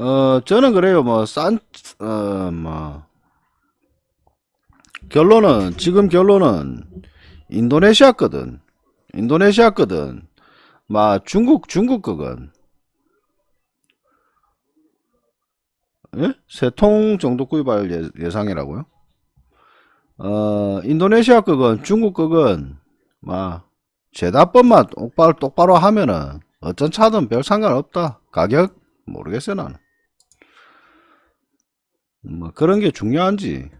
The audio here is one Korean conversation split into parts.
어, 저는 그래요. 뭐, 싼, 어, 뭐, 결론은, 지금 결론은, 인도네시아 거든. 인도네시아 거든. 막, 중국, 중국 거건. 예? 세통 정도 구입할 예, 예상이라고요? 어, 인도네시아 거건, 중국 거건, 막, 제다법만 똑바로, 똑바로 하면은, 어떤 차든 별 상관없다. 가격, 모르겠어요, 나는. 뭐, 그런 게 중요한지.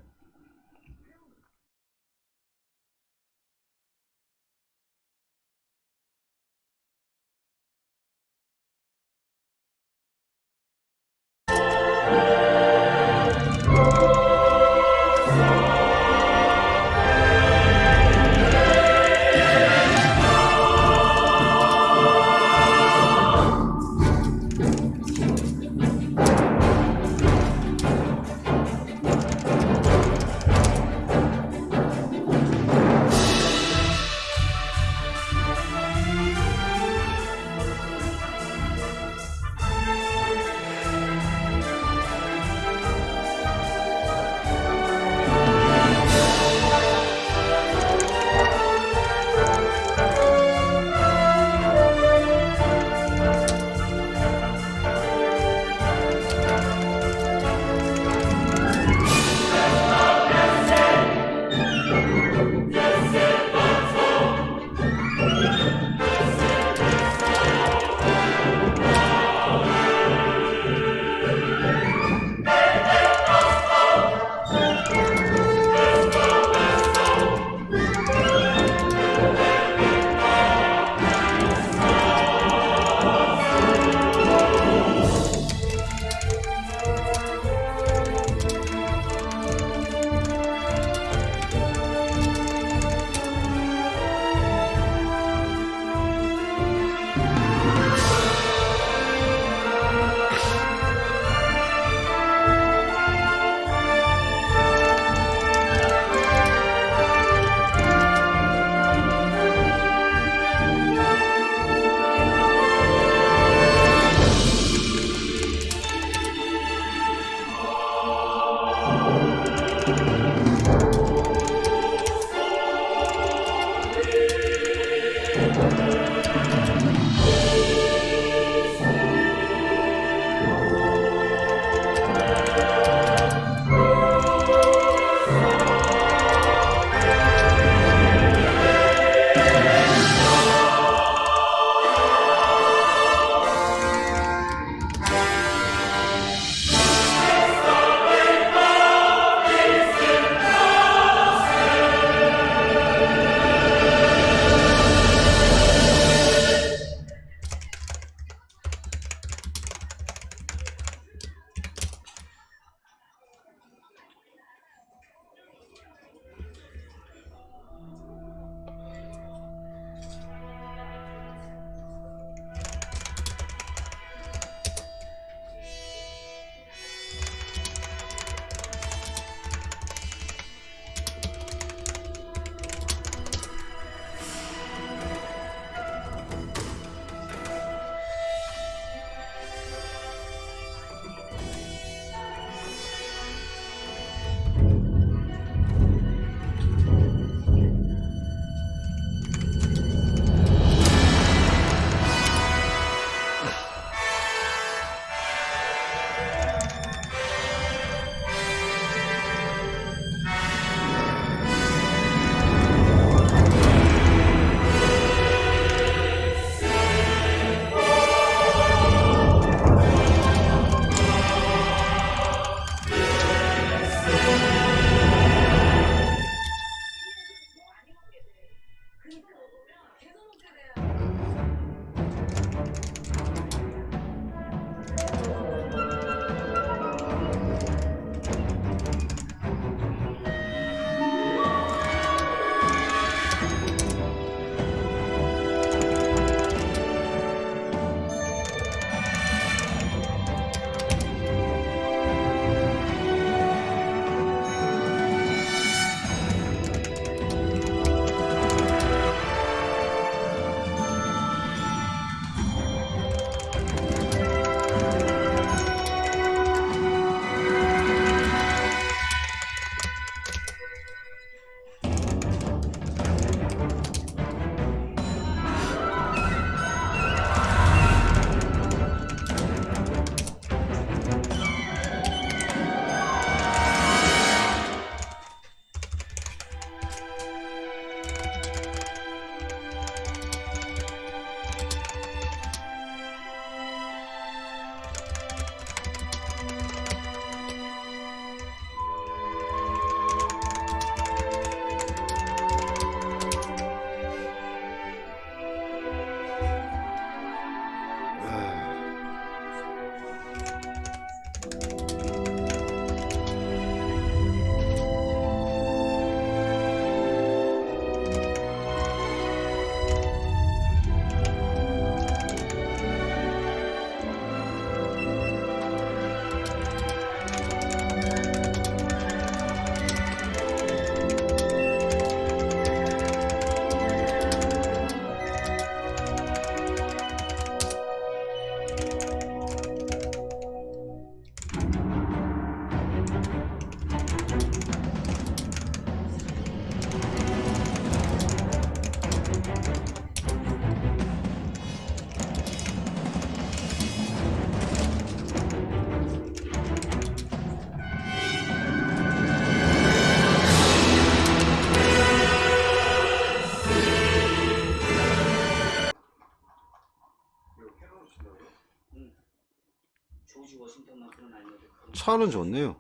차는 좋네요.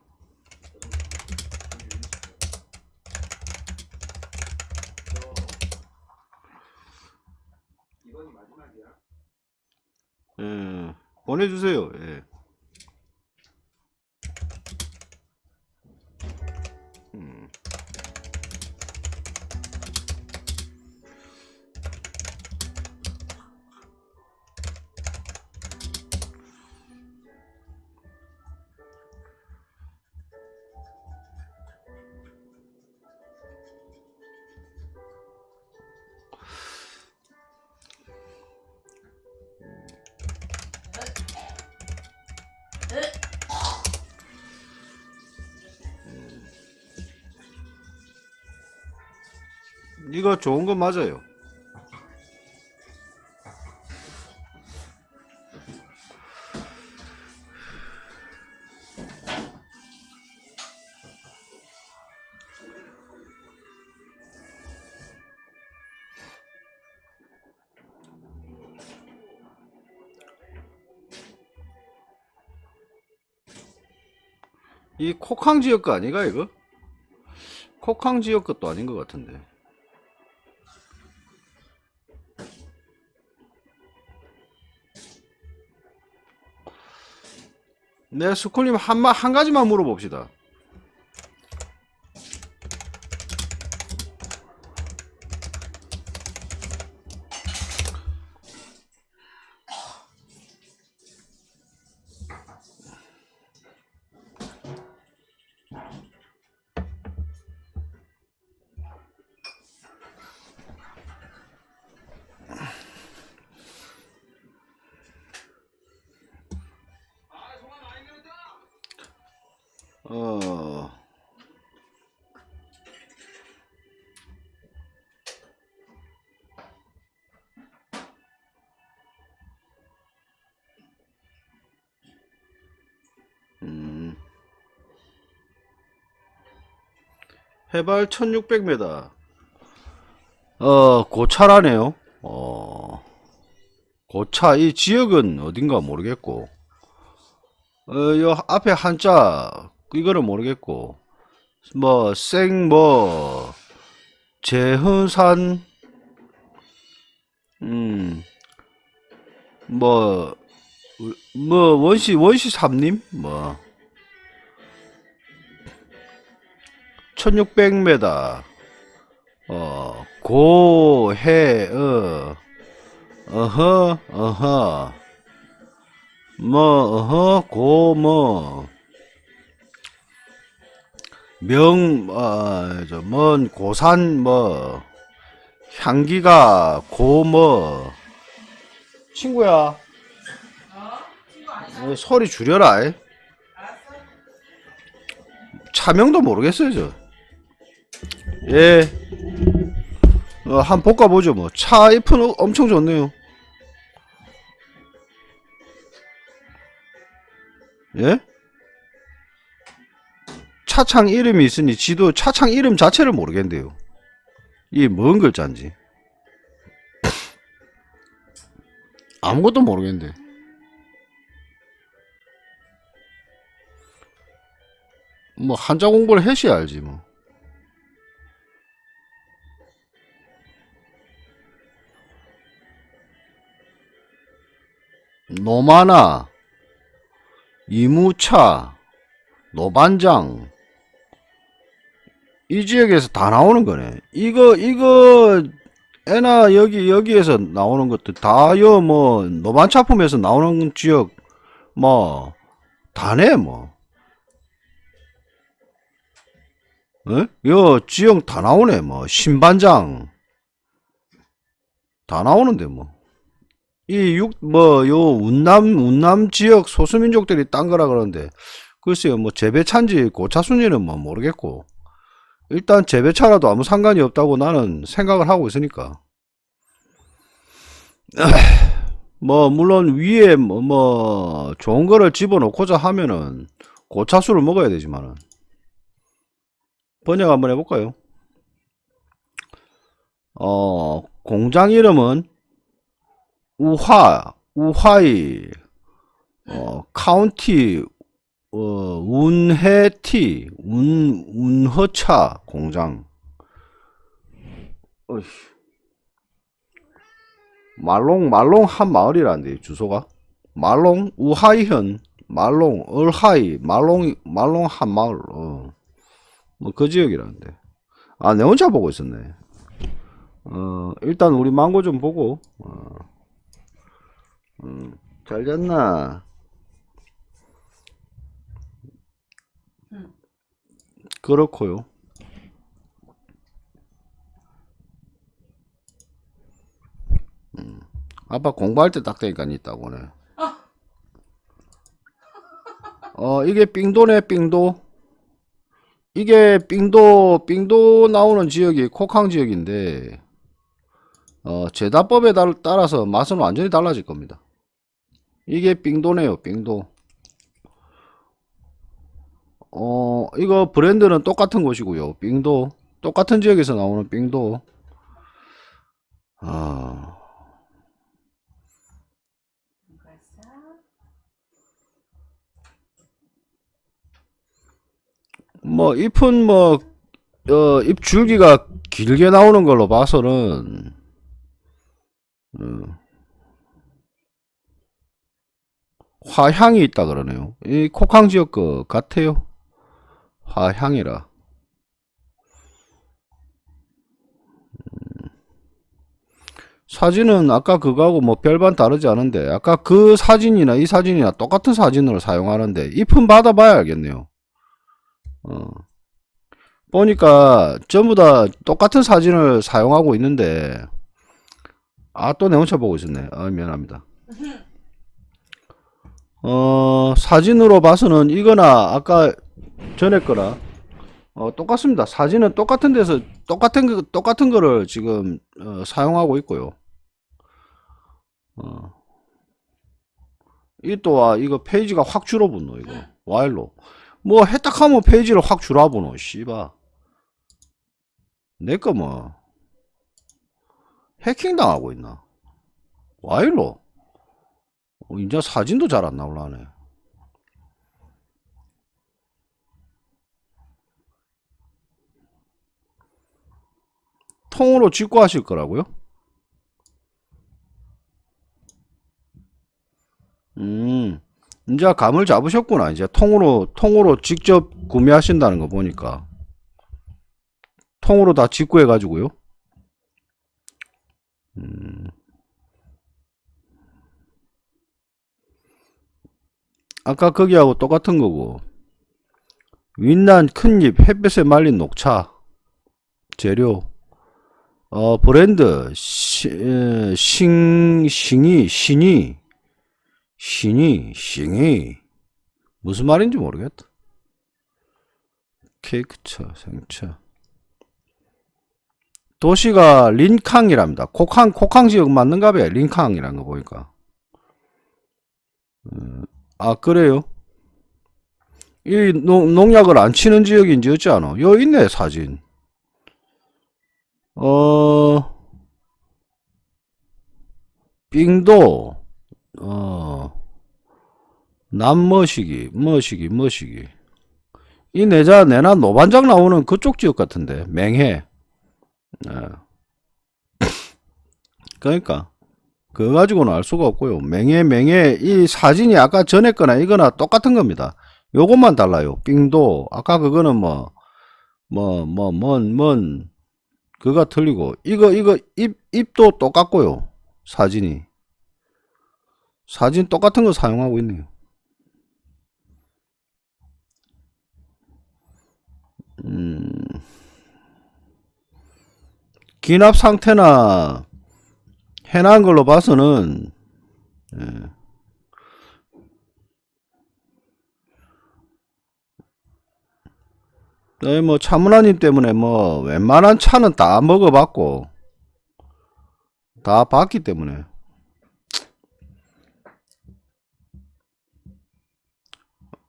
예, 보내주세요. 이거 좋은 거 맞아요. 이 코캉 지역 거 아니가 이거? 코캉 지역 것도 아닌 것 같은데. 네, 스쿨님 한, 마- 한 가지만 물어봅시다. 해발 1600m. 어, 고차라네요. 어, 고차, 이 지역은 어딘가 모르겠고, 어, 요 앞에 한자, 이거는 모르겠고, 뭐, 생, 뭐, 재흥산, 음, 뭐, 뭐, 원시, 원시 삼림? 뭐, 1600m, 어, 고, 해, 어, 어허, 어허, 뭐, 어허, 고, 뭐, 명, 어, 저, 먼, 고산, 뭐, 향기가, 고, 뭐, 친구야, 어? 친구? 어, 소리 줄여라. 차명도 모르겠어요, 저. 예. 어, 한번 볶아보죠, 뭐. 차 잎은 엄청 좋네요. 예? 차창 이름이 있으니 지도 차창 이름 자체를 모르겠는데요. 이게 뭔 글자인지. 아무것도 모르겠는데. 뭐 한자 공부를 해셔야 알지 뭐. 노마나, 이무차, 노반장 이 지역에서 다 나오는 거네. 이거 이거 애나 여기 여기에서 나오는 것도 다요 뭐 노반차품에서 나오는 지역 뭐 다네 뭐. 어? 요 지역 다 나오네 뭐 신반장 다 나오는데 뭐. 이 육 뭐 요 운남 운남 지역 소수민족들이 딴 거라 그러는데 글쎄요 뭐 재배차인지 고차순지는 뭐 모르겠고 일단 재배차라도 아무 상관이 없다고 나는 생각을 하고 있으니까 뭐 물론 위에 뭐, 뭐 좋은 거를 집어넣고자 하면은 고차수를 먹어야 되지만은 번역 한번 해볼까요? 어 공장 이름은 우화 우화이 어, 카운티, 어, 운해티, 운, 운허차 공장. 어이씨. 말롱, 말롱 한 마을이란데, 주소가. 말롱, 우하이현, 말롱, 얼하이, 말롱, 말롱 한 마을, 어. 뭐, 그 지역이라는데. 아, 내 혼자 보고 있었네. 어, 일단 우리 망고 좀 보고, 어. 음, 잘 잤나? 응. 그렇고요. 음, 아빠 공부할 때딱 되니까 있다고 네 어, 이게 삥도네, 삥도. 이게 삥도, 삥도 나오는 지역이 코캉 지역인데, 어, 제다법에 따- 따라서 맛은 완전히 달라질 겁니다. 이게 삥도네요, 삥도. 어, 이거 브랜드는 똑같은 곳이고요. 삥도. 똑같은 지역에서 나오는 삥도. 아, 뭐, 잎은 뭐, 어, 잎 줄기가 길게 나오는 걸로 봐서는, 어, 화향이 있다 그러네요. 이 코캉 지역 거 같아요. 화향이라. 음, 사진은 아까 그거하고 뭐 별반 다르지 않은데, 아까 그 사진이나 이 사진이나 똑같은 사진으로 사용하는데, 잎은 받아봐야 알겠네요. 어. 보니까 전부 다 똑같은 사진을 사용하고 있는데 아 또 내 혼자 보고 있었네 아 미안합니다 어 사진으로 봐서는 이거나 아까 전에 거라 어 똑같습니다. 사진은 똑같은 데서 똑같은 거 똑같은 거를 지금 어, 사용하고 있고요. 어. 이 또한 이거 페이지가 확 줄어붙노 이거. 와일로. 뭐 했다 하면 페이지를 확 줄어보노 씨바. 내거 뭐. 해킹 당하고 있나? 와일로 어, 이제 사진도 잘 안 나올라네 통으로 찍고 하실 거라고요? 음, 이제 감을 잡으셨구나. 이제 통으로, 통으로 직접 구매하신다는 거 보니까. 통으로 다 직구해가지고요. 음. 아까 거기하고 똑같은 거고. 윈난 큰잎 햇볕에 말린 녹차. 재료. 어, 브랜드. 싱, 싱이, 신이. 신이, 싱이. 무슨 말인지 모르겠다. 케이크차, 생차. 도시가 린캉이랍니다. 코캉, 코캉 지역 맞는가 봐요. 린캉이란 거 보니까. 음, 아, 그래요? 이 농, 농약을 안 치는 지역인지 어찌 아노? 여 있네, 사진. 어, 삥도, 어, 남머시기, 머시기, 머시기. 이 내자, 내나 노반장 나오는 그쪽 지역 같은데, 맹해. 예. 그러니까 그거 가지고는 알 수가 없고요. 맹해 맹해 이 사진이 아까 전에 거나 이거나 똑같은 겁니다. 요것만 달라요. 삥도 아까 그거는 뭐 뭐 뭐 뭔뭔 그가 틀리고 이거 이거 입 입도 똑같고요. 사진이 사진 똑같은 거 사용하고 있네요. 음. 기납 상태나 해난 걸로 봐서는 예. 네, 뭐 차문화님 때문에 뭐 웬만한 차는 다 먹어봤고 다 봤기 때문에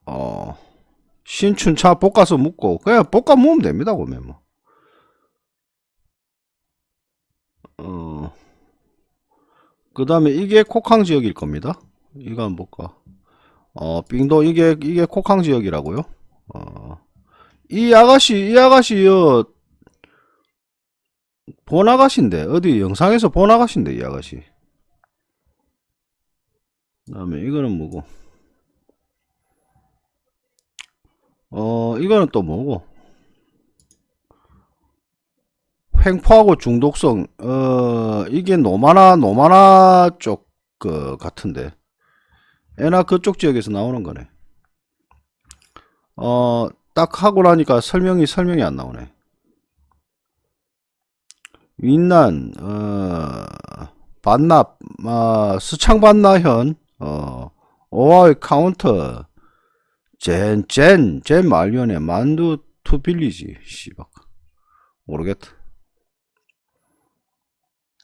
어 신춘 차 볶아서 묵고 그냥 볶아 먹으면 됩니다 보면 뭐. 어, 그 다음에 이게 코캉 지역일 겁니다. 이거 한번 볼까. 어, 빙도 이게 이게 코캉 지역이라고요? 어. 이 아가씨 이 아가씨요 본 아가씨인데 어디 영상에서 본 아가씨인데 이 아가씨 그 다음에 이거는 뭐고 어 이거는 또 뭐고 횡포하고 중독성 어 이게 노마나 노마나 쪽 그 같은데. 애나 그쪽 지역에서 나오는 거네. 어 딱 하고 나니까 설명이 설명이 안 나오네. 윈난 어 반납 어, 스창 반나현 어 오아의 카운터 젠젠젠 말년에 만두 투 빌리지 씨발. 모르겠다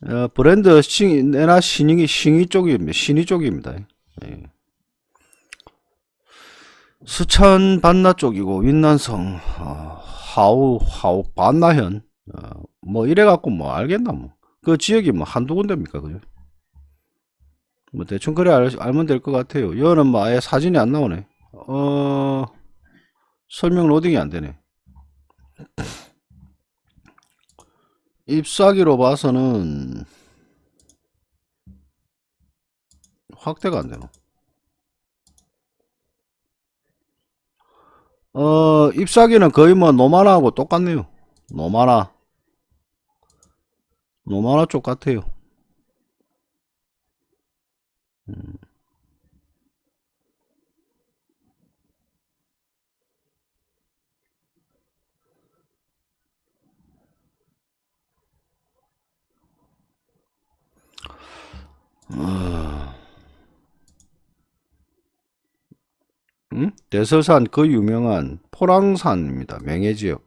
어, 브랜드 싱 내나 신이 신이 쪽입니다. 신이 쪽입니다. 예. 수천 반나 쪽이고 윈난성 어, 하우 하우 반나현 어, 뭐 이래 갖고 뭐 알겠나 뭐. 그 지역이 뭐 한두 군데입니까 그죠? 뭐 대충 그래 알, 알면 될 것 같아요. 여는 뭐 아예 사진이 안 나오네. 어 설명 로딩이 안 되네 잎사귀로 봐서는 확대가 안 되노 어, 잎사귀는 거의 뭐 노마나하고 똑같네요. 노마나. 노마나 쪽 같아요. 음. 어. 음? 대서산 그 유명한 포랑산입니다. 맹해지역.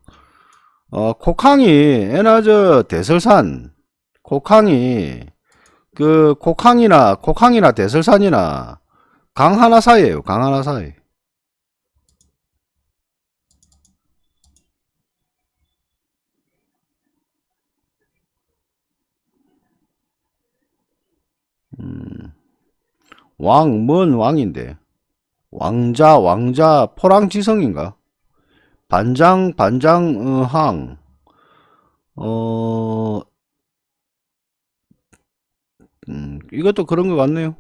어, 코캉이 에나저 대설산 코캉이 그 코캉이나 코캉이나 대설산이나 강 하나 사이에요. 강 하나 사이. 음. 왕, 뭔 왕인데? 왕자, 왕자, 포랑지성인가? 반장, 반장, 항, 어, 음, 이것도 그런 것 같네요.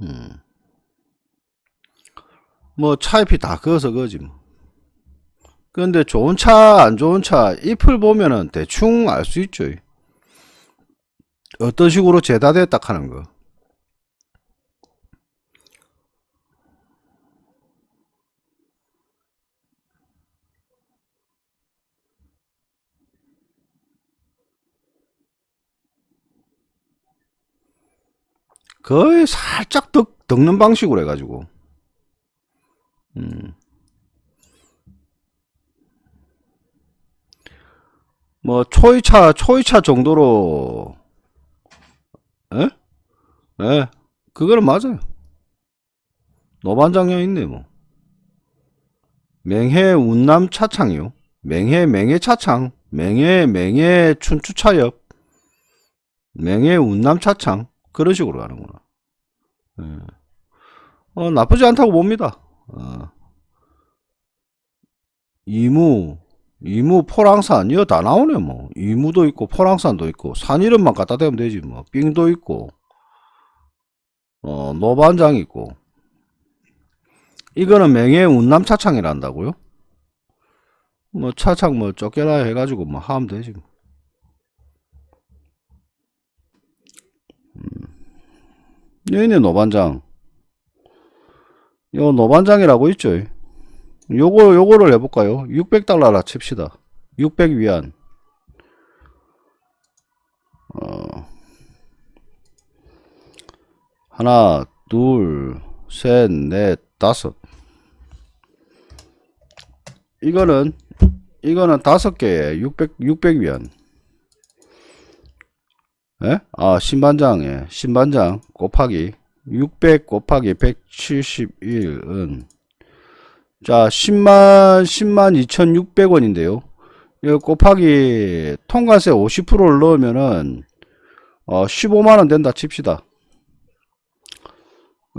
음. 뭐, 차잎이 다 그어서 그지, 뭐. 근데 좋은 차, 안 좋은 차, 잎을 보면은 대충 알 수 있죠. 어떤 식으로 재다됐다 하는 거. 거의 살짝 덕, 덕는 방식으로 해가지고. 음. 뭐, 초이차, 초이차 정도로, 에? 에? 그거는 맞아요. 노반장려 있네, 뭐. 맹해 운남 차창이요. 맹해 맹해 차창. 맹해 맹해 춘추차엽. 맹해 운남 차창. 그런 식으로 가는구나. 예. 어, 나쁘지 않다고 봅니다. 어. 이무, 이무 포랑산, 이거 다 나오네, 뭐. 이무도 있고, 포랑산도 있고, 산 이름만 갖다 대면 되지, 뭐. 삥도 있고, 어, 노반장 있고. 이거는 맹해 운남 차창이란다고요? 뭐, 차창 뭐, 쫓겨라 해가지고, 뭐, 하면 되지, 뭐. 여기네 노반장. 요 노반장이라고 있죠. 요거 요거를 해볼까요? 600달러라 칩시다. 600 위안. 어 하나 둘셋넷 다섯 이거는 이거는 다섯 개에 600 600 위안 예? 아, 신반장에 신반장 곱하기 600 곱하기 171은 자, 10만 10만 2,600원인데요. 이거 곱하기 통관세 50%를 넣으면은 어, 15만 원 된다 칩시다.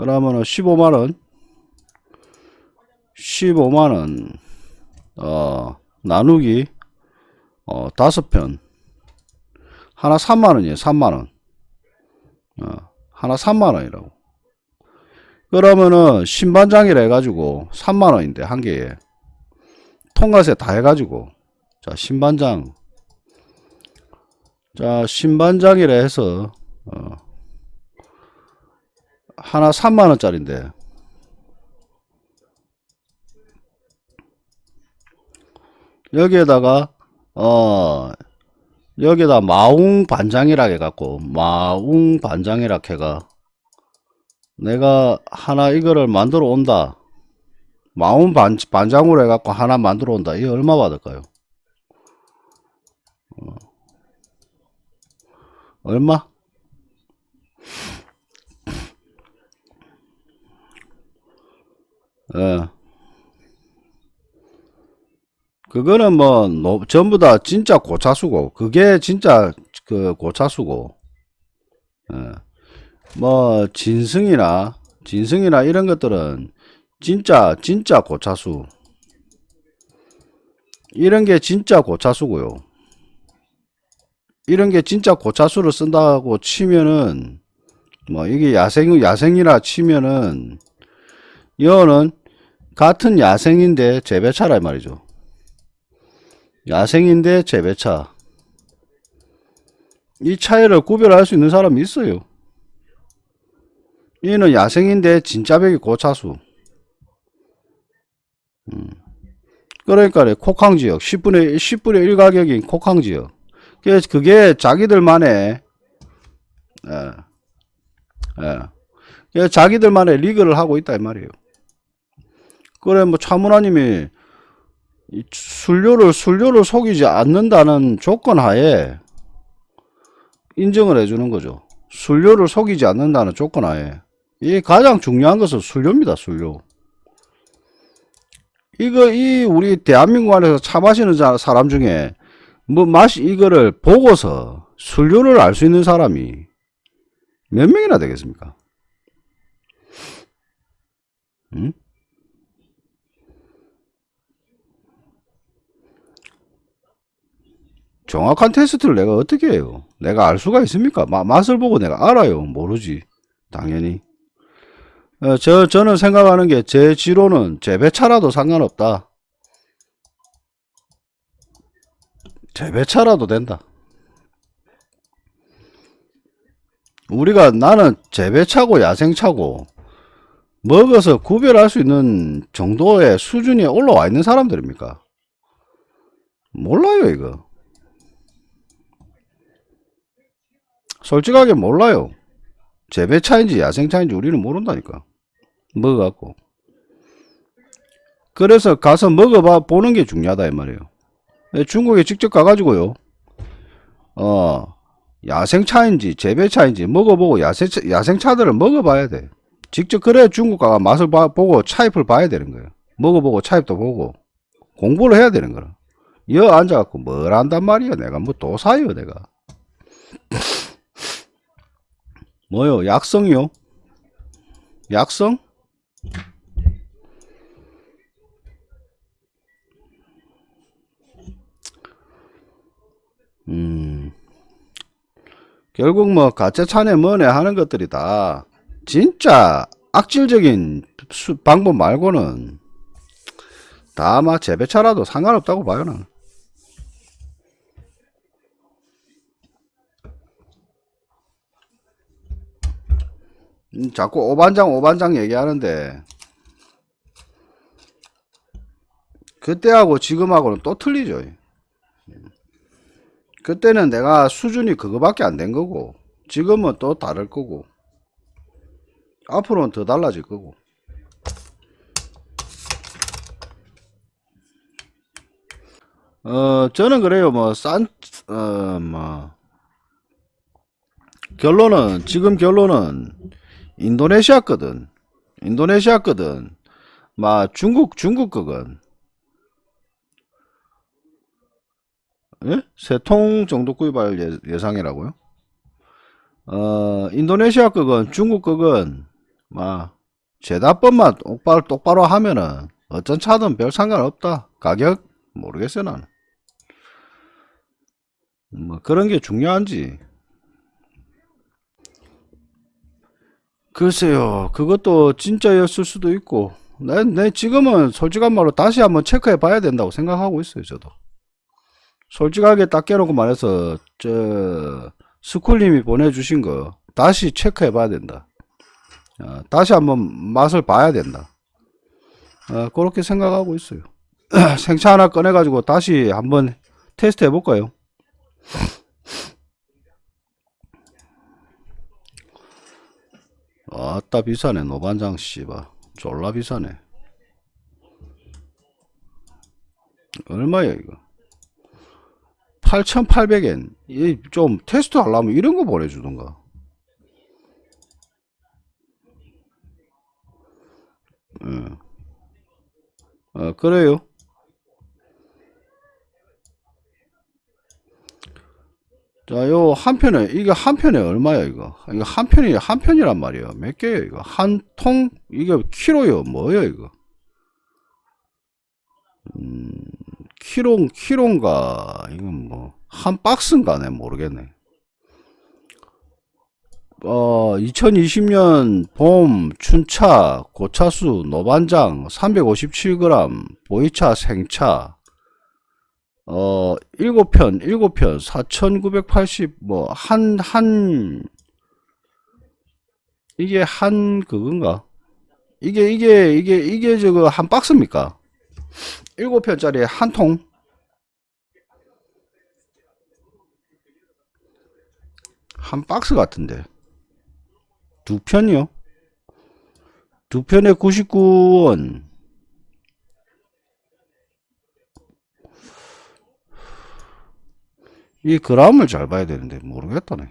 그러면은 15만원. 15만원. 어 나누기 어 다섯 편. 하나 3만원이에요 3만원. 어 하나 3만원이라고. 그러면은 신반장이라 해가지고 3만원인데 한 개에. 통과세 다 해가지고. 자 신반장. 자 신반장이라 해서 어 하나 3만원짜린데. 여기에다가 어 여기에다 마웅 반장이라 해갖고 마웅 반장이라 해가 내가 하나 이거를 만들어 온다. 마운 반, 반장으로 해갖고 하나 만들어 온다. 이게 얼마 받을까요? 어. 얼마 예. 그거는 뭐 노- 전부 다 진짜 고차수고 그게 진짜 그 고차수고 예. 뭐 진승이나 진승이나 이런 것들은 진짜 진짜 고차수 이런 게 진짜 고차수고요 이런 게 진짜 고차수를 쓴다고 치면은 뭐 이게 야생 야생이라 치면은 이거는 같은 야생인데 재배차라 이 말이죠. 야생인데 재배차. 이 차이를 구별할 수 있는 사람이 있어요. 얘는 야생인데 진짜 백이 고차수. 음. 그러니까 콕항지역 10분의 1, 10분의 1 가격인 콕항지역. 그게, 그게 자기들만의 예, 예. 자기들만의 리그를 하고 있다 이 말이에요 그래 뭐 차문화님이 이 순료를 순료를 속이지 않는다는 조건 하에 인정을 해주는 거죠 순료를 속이지 않는다는 조건 하에 이 가장 중요한 것은 순료입니다 순료 이거 이 우리 대한민국 안에서 차 마시는 자- 사람 중에 뭐 맛이 이거를 보고서 순료를 알 수 있는 사람이 몇 명이나 되겠습니까? 응? 정확한 테스트를 내가 어떻게 해요? 내가 알 수가 있습니까? 마- 맛을 보고 내가 알아요? 모르지. 당연히. 어, 저, 저는 생각하는 게 제 지로는 재배차라도 상관없다. 재배차라도 된다. 우리가 나는 재배차고 야생차고 먹어서 구별할 수 있는 정도의 수준이 올라와 있는 사람들입니까? 몰라요, 이거. 솔직하게 몰라요. 재배 차인지 야생 차인지 우리는 모른다니까. 먹어갖고. 그래서 가서 먹어봐 보는 게 중요하다 이 말이에요. 예, 중국에 직접 가가지고요. 어 야생 차인지 재배 차인지 먹어보고 야생 야생 차들을 먹어봐야 돼. 직접 그래 중국 가가 맛을 봐, 보고 차입을 봐야 되는 거예요. 먹어보고 차입도 보고 공부를 해야 되는 거라. 여 앉아갖고 뭘 안단 말이야. 내가 뭐또 사요 내가. 뭐요? 약성이요? 약성? 음. 결국 뭐 가짜 차네 뭐네 하는 것들이 다 진짜 악질적인 수- 방법 말고는 다 아마 재배차라도 상관없다고 봐요 나는. 자꾸 오반장 오반장 얘기하는데. 그때하고 지금하고는 또 틀리죠. 그때는 내가 수준이 그거밖에 안 된 거고 지금은 또 다를 거고 앞으로는 더 달라질 거고. 어 저는 그래요. 뭐싼어뭐 결론은 지금 결론은 인도네시아 거든 인도네시아 거든 막 중국 중국 거건 예? 세통 정도 구입할 예, 예상이라고요? 어 인도네시아 거건 중국 거건 막 제다법만 똑바로 똑바로 하면은 어떤 차든 별 상관없다. 가격 모르겠어요 나는. 뭐 그런 게 중요한지. 글쎄요, 그것도 진짜였을 수도 있고, 내, 내 지금은 솔직한 말로 다시 한번 체크해 봐야 된다고 생각하고 있어요, 저도. 솔직하게 딱 깨놓고 말해서, 저, 스쿨님이 보내주신 거, 다시 체크해 봐야 된다. 어, 다시 한번 맛을 봐야 된다. 어, 그렇게 생각하고 있어요. 생차 하나 꺼내 가지고 다시 한번 테스트 해 볼까요? 아따 비싸네 노반장 씨발 졸라 비싸네. 얼마야 이거? 8,800엔. 이좀 테스트 하려면 이런 거 보내주던가. 예. 어, 그래요 자, 요 한 편에 이게 한 편에 얼마야 이거? 이거 한 편이 한 편이란 말이에요. 몇 개예요 이거? 한 통 이게 키로요? 뭐예요 이거? 음, 키로 키로인가? 이건 뭐 한 박스인가네 모르겠네. 어, 2020년 봄 춘차 고차수 노반장 357g 보이차 생차 어, 일곱 편, 일곱 편, 4,980, 뭐, 한, 한, 이게 한, 그건가? 이게, 이게, 이게, 이게 저거 한 박스입니까? 일곱 편짜리 한 통? 한 박스 같은데. 두 편이요? 두 편에 99원. 이 그람을 잘 봐야 되는데 모르겠다네.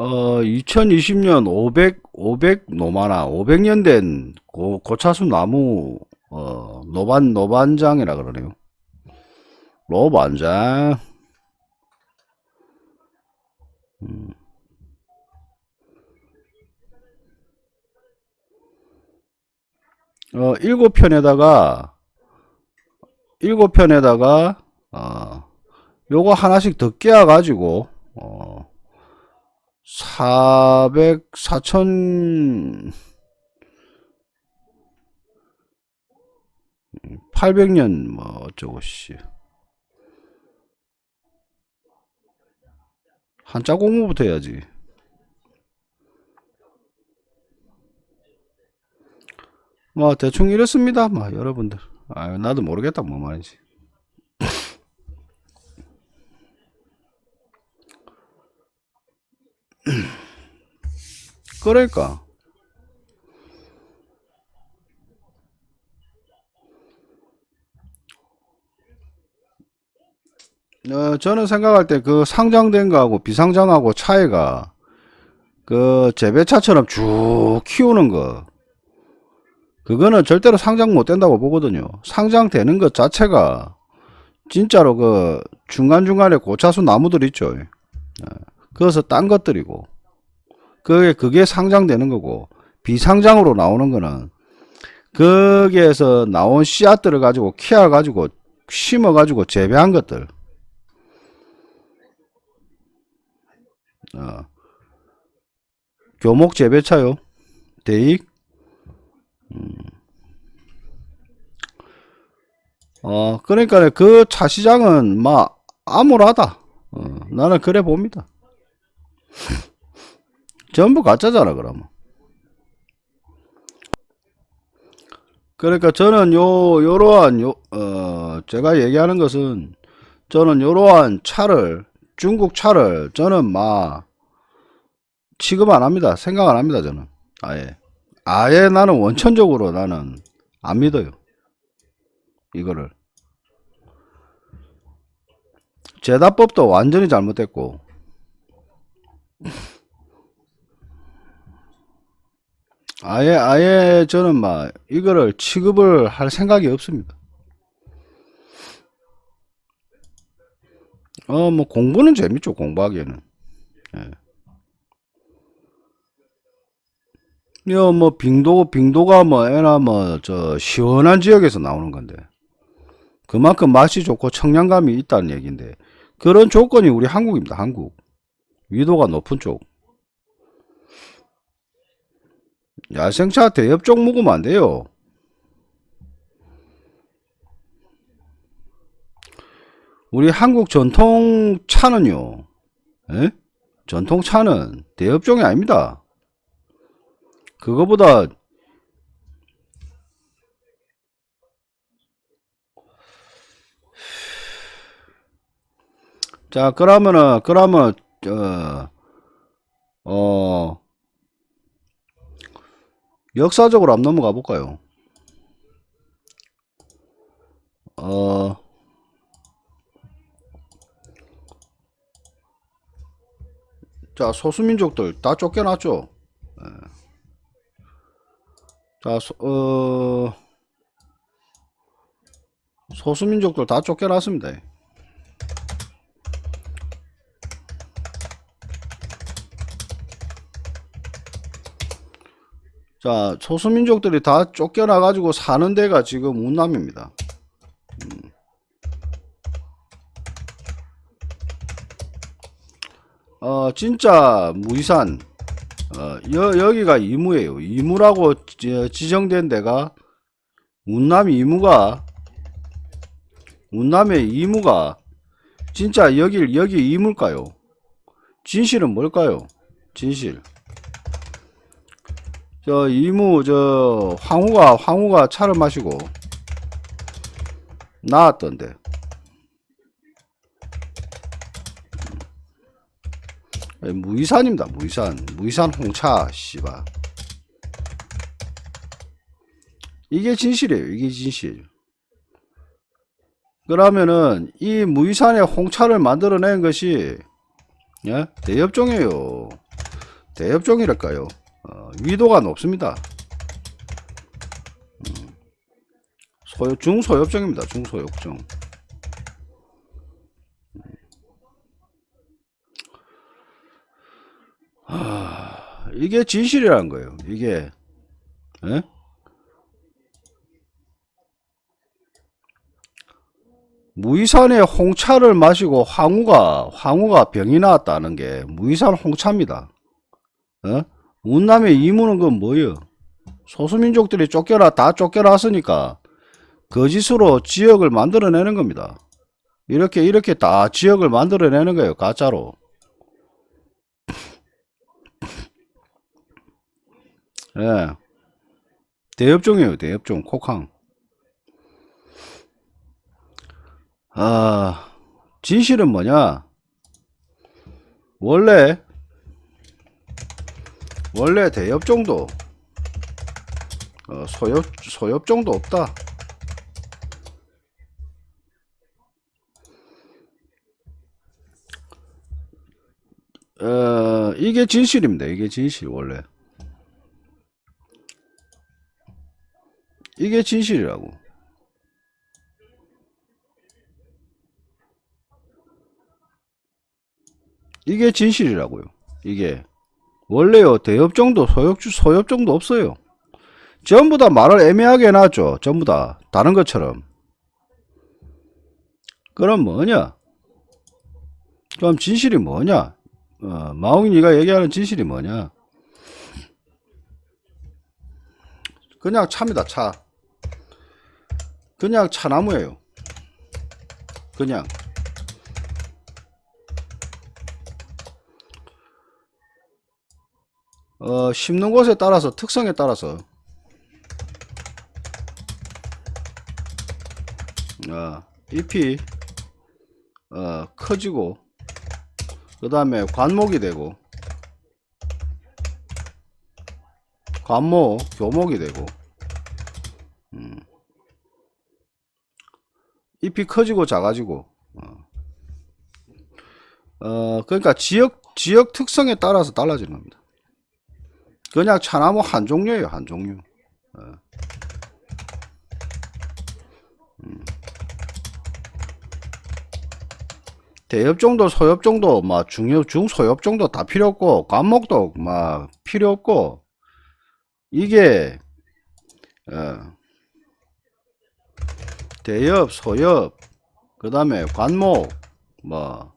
어, 2020년 500, 500 노마나, 500년 된 고, 고차수 나무, 어, 노반, 노반장이라 그러네요. 노반장. 음. 어, 일곱 편에다가, 일곱 편에다가, 어, 요거 하나씩 더 깨어 가지고, 어, 400, 4천, 800년, 뭐, 어쩌고, 씨. 한자 공부부터 해야지. 뭐, 대충 이렇습니다. 뭐, 여러분들. 아, 나도 모르겠다, 뭐 말인지. 그러니까. 어, 저는 생각할 때 그 상장된 거하고 비상장하고 차이가 그 재배차처럼 쭉 키우는 거 그거는 절대로 상장 못 된다고 보거든요. 상장되는 것 자체가 진짜로 그 중간중간에 고차수 나무들 있죠. 어, 그것은 딴 것들이고 그게 그게 상장되는 거고 비상장으로 나오는 거는 거기에서 나온 씨앗들을 가지고 키워 가지고 심어 가지고 재배한 것들 어. 교목 재배차요. 대익. 음. 어 그러니까 그 차 시장은 막 암울하다. 어, 나는 그래 봅니다. 전부 가짜잖아 그러면. 그러니까 저는 요 요러한 요 어 제가 얘기하는 것은 저는 요러한 차를 중국 차를 저는 막 취급 안 합니다. 생각 안 합니다 저는. 아예. 아예 나는 원천적으로 나는 안 믿어요. 이거를. 제다법도 완전히 잘못됐고. 아예 아예 저는 막 이거를 취급을 할 생각이 없습니다. 어 뭐 공부는 재밌죠 공부하기에는. 예. 여, 뭐, 빙도, 빙도가 뭐, 애나 뭐, 저, 시원한 지역에서 나오는 건데. 그만큼 맛이 좋고 청량감이 있다는 얘기인데. 그런 조건이 우리 한국입니다, 한국. 위도가 높은 쪽. 야생차 대엽종 먹으면 안 돼요. 우리 한국 전통 차는요, 에? 전통 차는 대엽종이 아닙니다. 그거보다 자 그러면은 그러면 어, 어 역사적으로 한번 넘어가 볼까요? 어 자, 소수민족들 다 쫓겨났죠? 자, 소, 어, 소수민족들 다 쫓겨났습니다. 자, 소수민족들이 다 쫓겨나 가지고 사는 데가 지금 운남입니다. 어, 진짜 무이산, 어, 여, 여기가 이무예요. 이무라고 지- 지정된 데가 운남 이무가 운남의 이무가 진짜 여길 여기 이물까요? 진실은 뭘까요? 진실. 저 이무 저 황후가 황후가 차를 마시고 나왔던데. 무이산입니다. 무이산. 무이산 홍차 씨바. 이게 진실이에요. 이게 진실. 그러면은 이 무이산의 홍차를 만들어낸 것이 예? 대엽종이에요. 대엽종이랄까요? 어, 위도가 높습니다. 음. 소요, 중소엽종입니다. 중소엽종. 이게 진실이라는 거예요. 이게 예? 무이산의 홍차를 마시고 황후가 황후가 병이 나왔다는 게 무이산 홍차입니다. 어? 운남의 이무는 건 뭐예요? 소수민족들이 쫓겨나 다 쫓겨났으니까 거짓으로 지역을 만들어내는 겁니다. 이렇게 이렇게 다 지역을 만들어내는 거예요. 가짜로. 예. 대엽종이에요. 대엽종. 콕항. 아, 진실은 뭐냐? 원래 원래 대엽종도 어, 소엽 소엽종도 없다. 어, 이게 진실입니다. 이게 진실 원래. 이게 진실이라고. 이게 진실이라고요. 이게 원래요 대엽정도 소엽주 소엽정도 없어요. 전부 다 말을 애매하게 해놨죠. 전부 다 다른 것처럼. 그럼 뭐냐? 그럼 진실이 뭐냐? 어, 마웅이가 얘기하는 진실이 뭐냐? 그냥 차입니다. 차. 그냥 차나무예요. 그냥. 어, 심는 곳에 따라서 특성에 따라서 어, 잎이 어, 커지고 그 다음에 관목이 되고 관목 교목이 되고 잎이 커지고 작아지고 어. 어, 그러니까 지역 지역 특성에 따라서 달라지는 겁니다. 그냥 차나무 한 종류예요 한 종류 어. 음. 대엽 정도 소엽 정도 막 중엽 중소엽 정도 다 필요 없고 관목도 막 필요 없고 이게 어, 대엽 소엽 그 다음에 관목 뭐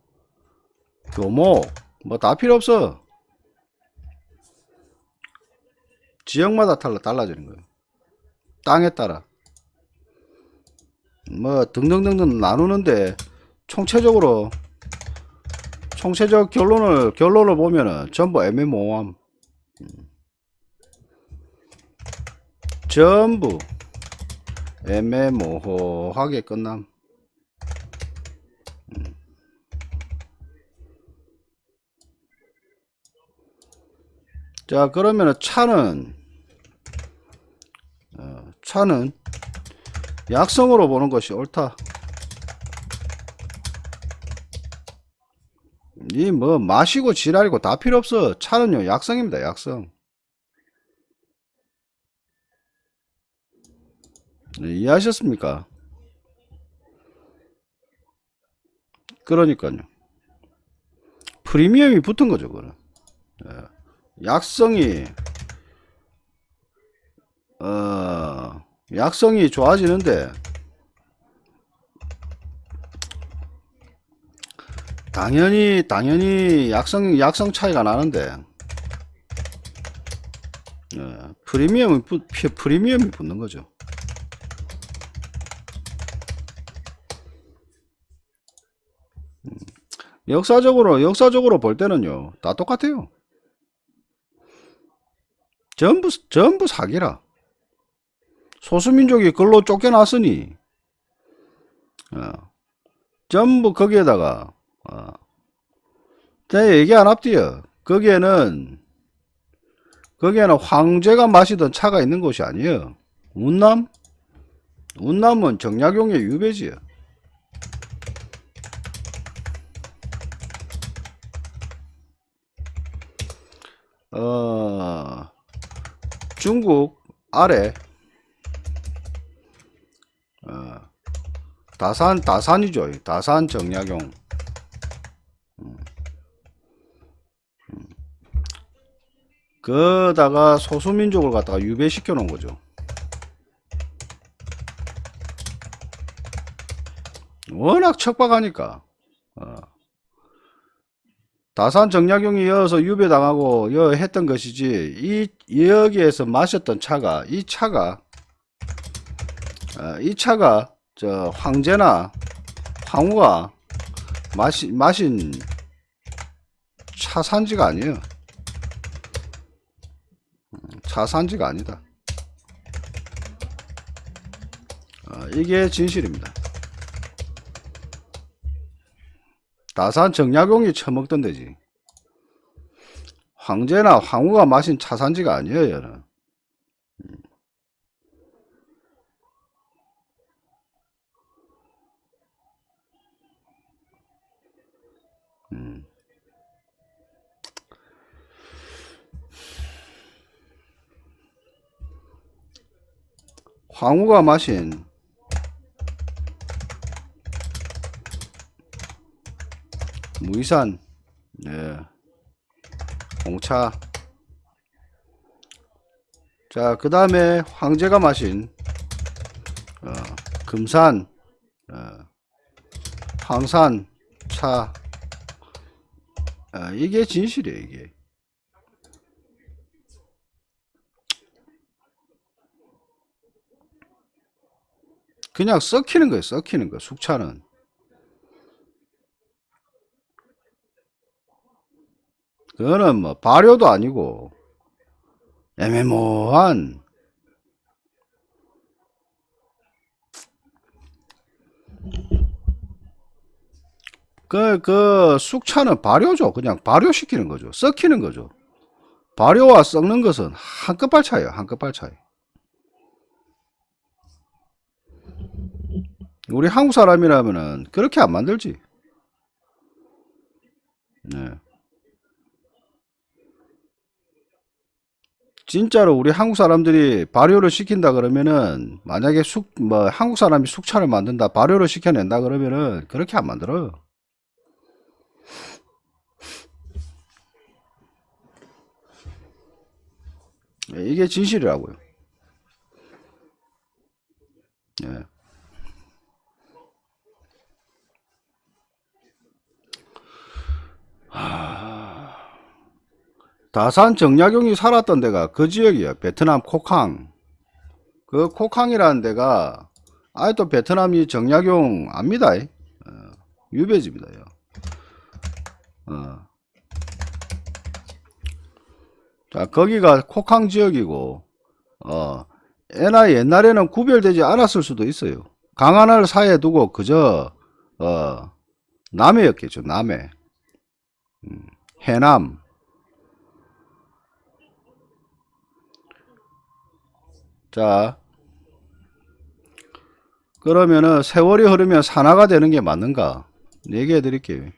교목 뭐 다 필요 없어. 지역마다 달라 달라지는 거예요. 땅에 따라. 뭐 등등등등 나누는데 총체적으로 총체적 결론을 결론을 보면은 전부 애매모호함. 음. 전부 애매모호하게 끝남. 음. 자 그러면은 차는 어, 차는 약성으로 보는 것이 옳다. 이 뭐 마시고 지랄이고 다 필요 없어. 차는요 약성입니다 약성 네, 이해하셨습니까? 그러니까요. 프리미엄이 붙은 거죠 그는. 약성이 어 약성이 좋아지는데 당연히 당연히 약성 약성 차이가 나는데 어, 프리미엄이 프리미엄이 붙는 거죠. 역사적으로 역사적으로 볼 때는요 다 똑같아요. 전부 전부 사기라. 소수민족이 글로 쫓겨났으니 어, 전부 거기에다가 어, 제가 얘기 안 합디요. 거기에는 거기에는 황제가 마시던 차가 있는 곳이 아니에요. 운남? 운남은 정약용의 유배지요. 어, 중국 아래 어, 다산 다산이죠. 다산 정약용. 음. 음. 그다가 소수민족을 갖다가 유배시켜 놓은 거죠. 워낙 척박하니까. 어. 다산 정약용이 여어서 유배당하고 여 했던 것이지 이 여기에서 마셨던 차가 이 차가 어, 이 차가 저 황제나 황후가 마시, 마신 차 산지가 아니에요. 음, 차 산지가 아니다. 어, 이게 진실입니다. 다산 정약용이 처먹던 데지. 황제나 황후가 마신 차 산지가 아니에요, 얘는. 음. 황후가 마신 무이산 네. 홍차 자 그 다음에 황제가 마신 어, 금산 어, 황산 차 아, 이게 진실이에요, 이게. 그냥 썩히는 거예요, 썩히는 거, 숙차는. 그거는 뭐, 발효도 아니고, 애매모호한, 그, 그, 숙차는 발효죠. 그냥 발효시키는 거죠. 썩히는 거죠. 발효와 썩는 것은 한 끝발 차이에요. 한 끝발 차이. 우리 한국 사람이라면은 그렇게 안 만들지. 네. 진짜로 우리 한국 사람들이 발효를 시킨다 그러면은 만약에 숙 뭐 한국 사람이 숙차를 만든다 발효를 시켜낸다 그러면은 그렇게 안 만들어요. 예, 이게 진실이라고요. 예. 다산 정약용이 살았던 데가 그 지역이에요. 베트남 코캉. 그 코캉이라는 데가 아직도 베트남이 정약용 압니다. 어, 유배지입니다. 요. 어. 자, 거기가 코캉 지역이고, 어, 애나 옛날에는 구별되지 않았을 수도 있어요. 강하나를 사이에 두고 그저, 어, 남해였겠죠, 남해. 음, 해남. 자, 그러면은 세월이 흐르면 산화가 되는 게 맞는가? 얘기해 드릴게요.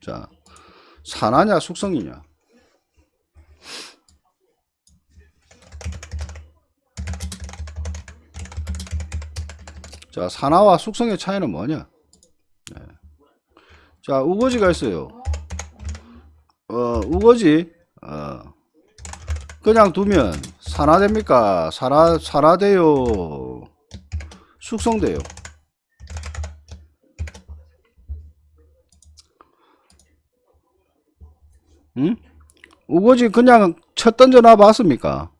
자, 산화냐 숙성이냐? 자, 산화와 숙성의 차이는 뭐냐? 네. 자, 우거지가 있어요. 어, 우거지, 어, 그냥 두면 산화됩니까? 산화, 산화돼요. 숙성돼요. 응? 우거지 그냥 첫 던져 놔 봤습니까?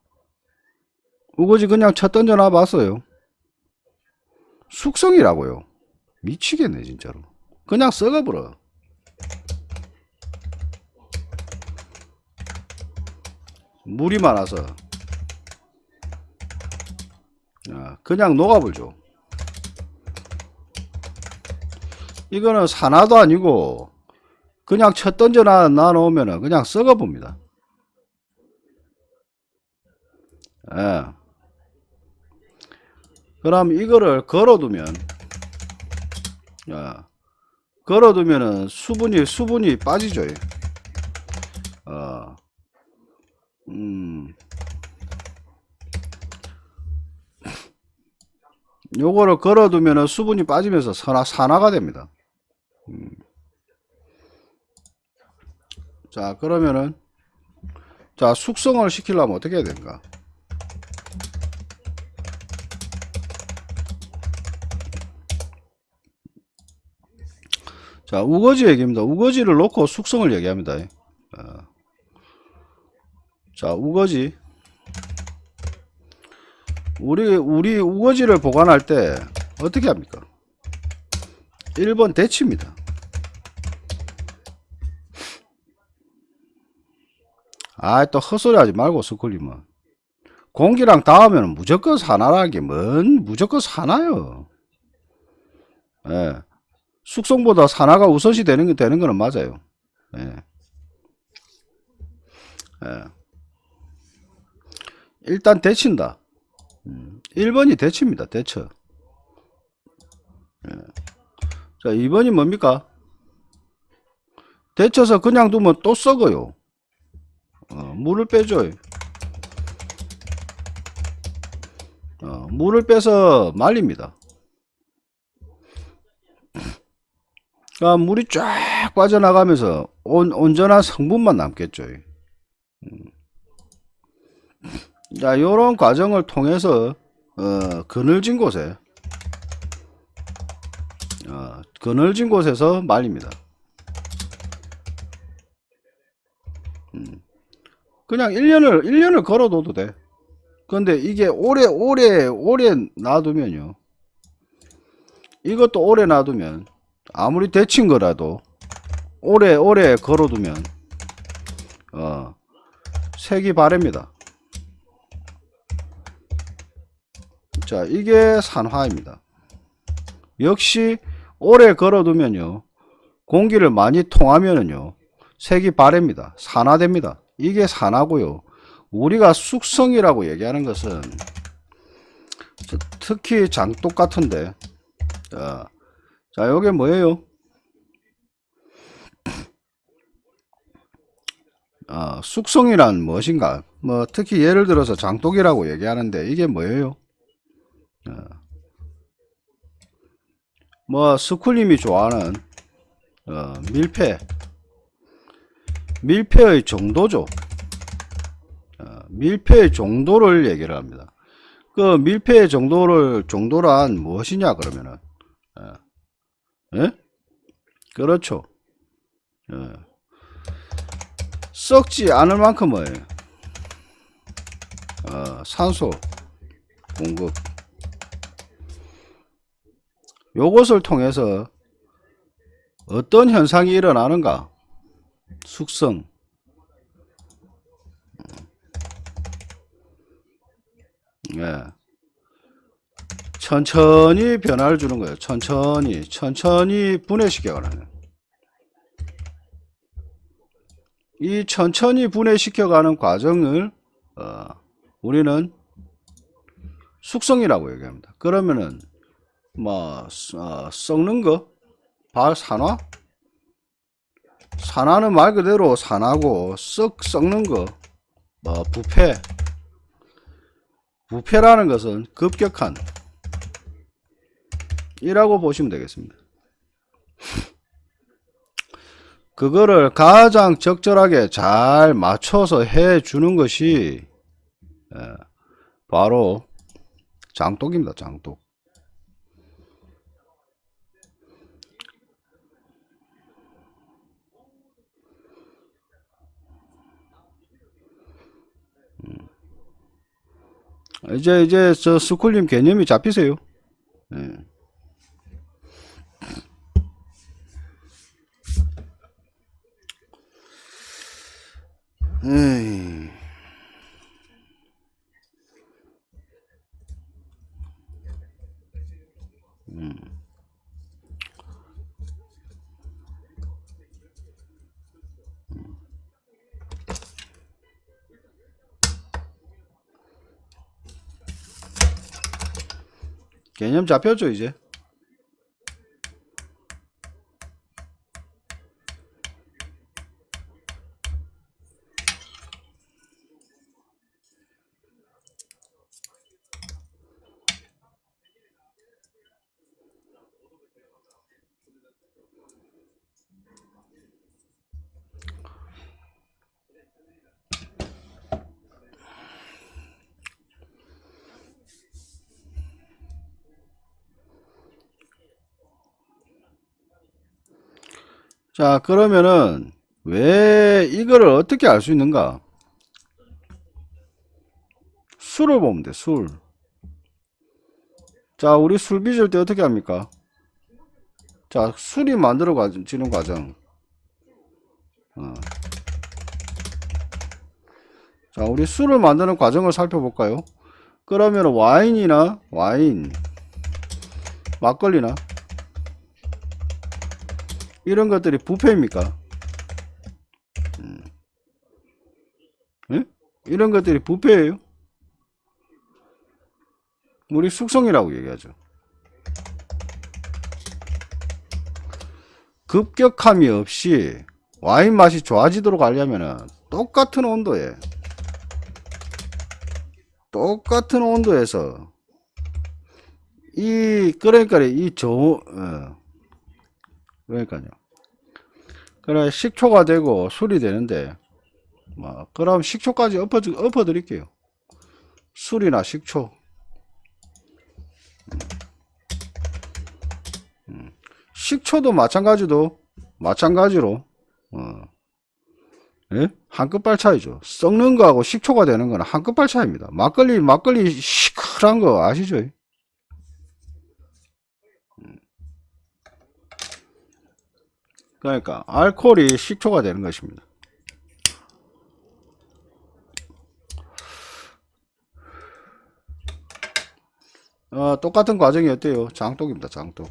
우거지 그냥 첫 던져 놔 봤어요. 숙성이라고요. 미치겠네 진짜로. 그냥 썩어버려. 물이 많아서 아, 그냥 녹아불죠. 이거는 산화도 아니고 그냥 첫 던져 놔, 놓으면 그냥 썩어봅니다. 예. 그럼 이거를 걸어두면 야, 걸어두면은 수분이 수분이 빠지죠. 어, 음, 요거를 걸어두면은 수분이 빠지면서 산화 산화가 됩니다. 음. 자 그러면은 자 숙성을 시키려면 어떻게 해야 되는가? 자, 우거지 얘기입니다. 우거지를 놓고 숙성을 얘기합니다. 어. 자, 우거지. 우리, 우리 우거지를 보관할 때 어떻게 합니까? 1번 대치입니다. 아, 또 헛소리 하지 말고, 스쿨리면. 공기랑 닿으면 무조건 게 뭔, 무조건 산화요. 예. 숙성보다 산화가 우선시 되는 게 되는 거는 맞아요. 예. 예. 일단 데친다. 음, 1번이 데칩니다. 데쳐. 예. 자, 2번이 뭡니까? 데쳐서 그냥 두면 또 썩어요. 어, 물을 빼줘요. 어, 물을 빼서 말립니다. 그러니까 물이 쫙 빠져나가면서 온, 온전한 성분만 남겠죠. 음. 자, 요런 과정을 통해서, 어, 그늘진 곳에, 어, 그늘진 곳에서 말립니다. 음. 그냥 1년을, 1년을 걸어둬도 돼. 근데 이게 오래, 오래, 오래 놔두면요. 이것도 오래 놔두면, 아무리 데친 거라도 오래 오래 걸어두면 어 색이 바랍니다 자 이게 산화입니다 역시 오래 걸어두면요 공기를 많이 통하면은요 색이 바랍니다 산화됩니다 이게 산화고요 우리가 숙성이라고 얘기하는 것은 특히 장독 같은데 자, 자, 요게 뭐예요? 아, 숙성이란 무엇인가? 뭐 특히 예를 들어서 장독이라고 얘기하는데 이게 뭐예요? 어. 뭐 스쿨님이 좋아하는 어, 밀폐 밀폐의 정도죠. 어, 밀폐의 정도를 얘기를 합니다. 그 밀폐의 정도를 정도란 무엇이냐 그러면은 어, 예? 그렇죠. 어. 썩지 않을 만큼의 어, 산소 공급 요것을 통해서 어떤 현상이 일어나는가? 숙성. 예. 천천히 변화를 주는 거예요. 천천히 천천히 분해시켜가는 이 천천히 분해시켜가는 과정을 어, 우리는 숙성이라고 얘기합니다. 그러면은 뭐 어, 썩는 거? 발 산화 산화는 말 그대로 산화고 썩 썩는 거 뭐 부패. 부패라는 것은 급격한 이라고 보시면 되겠습니다. 그거를 가장 적절하게 잘 맞춰서 해 주는 것이 예, 바로 장독입니다 장독 이제 이제 저 스쿨님 개념이 잡히세요. 예. 에이. 음. 개념 잡혔죠 이제 자 그러면은 왜 이거를 어떻게 알 수 있는가? 술을 보면 돼술. 자 우리 술 빚을 때 어떻게 합니까? 자 술이 만들어지는 과정. 어. 자 우리 술을 만드는 과정을 살펴볼까요? 그러면 와인이나 와인 막걸리나 이런 것들이 부패입니까? 음. 예? 이런 것들이 부패예요? 우리 숙성이라고 얘기하죠. 급격함이 없이 와인 맛이 좋아지도록 하려면 똑같은 온도에 똑같은 온도에서 이 그러니까 이 저 어, 그러니까요. 그래 식초가 되고 술이 되는데 뭐 그럼 식초까지 엎어 엎어 드릴게요. 술이나 식초. 음. 음. 식초도 마찬가지도 마찬가지로 어. 예? 한 끝발 차이죠. 썩는 거하고 식초가 되는 거는 한 끝발 차이입니다. 막걸리 막걸리 시크한 거 아시죠? 그러니까 알코올이 식초가 되는 것입니다. 어, 똑같은 과정이 어때요? 장독입니다. 장독.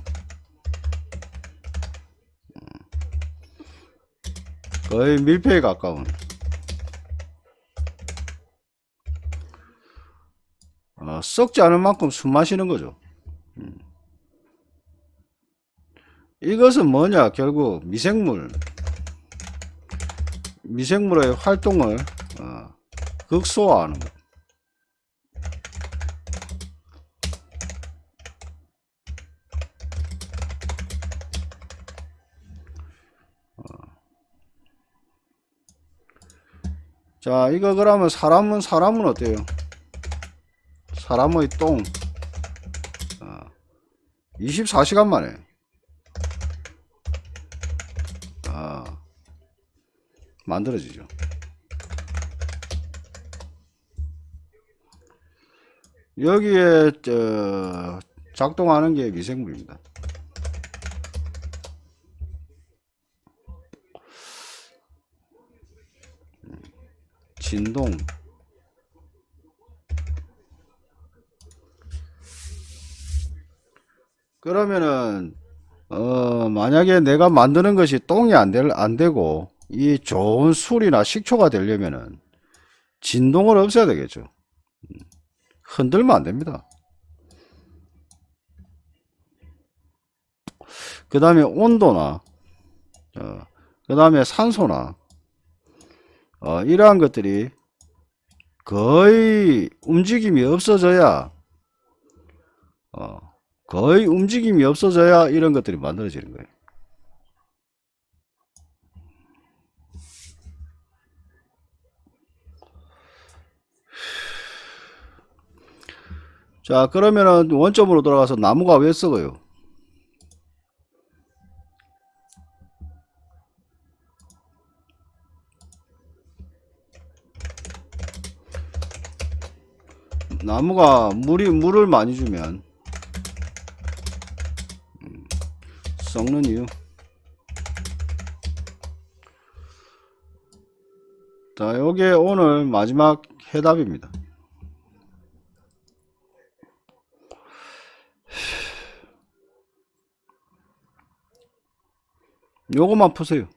음. 거의 밀폐에 가까운 어, 썩지 않을 만큼 숨 마시는 거죠. 음. 이것은 뭐냐 결국 미생물 미생물의 활동을 어, 극소화하는 거. 어. 자, 이거 그러면 사람은 사람은 어때요? 사람의 똥. 어, 24시간 만에. 만들어지죠. 여기에 저 작동하는 게 미생물입니다. 진동 그러면은 어 만약에 내가 만드는 것이 똥이 안, 될, 안 되고 이 좋은 술이나 식초가 되려면은 진동을 없애야 되겠죠. 음, 흔들면 안 됩니다. 그 다음에 온도나 어, 그 다음에 산소나 어, 이러한 것들이 거의 움직임이 없어져야 어, 거의 움직임이 없어져야 이런 것들이 만들어지는 거예요. 자 그러면은 원점으로 돌아가서 나무가 왜 썩어요? 나무가 물이 물을 많이 주면. 음, 썩는 이유. 자 요게 오늘 마지막 해답입니다 요거만 푸세요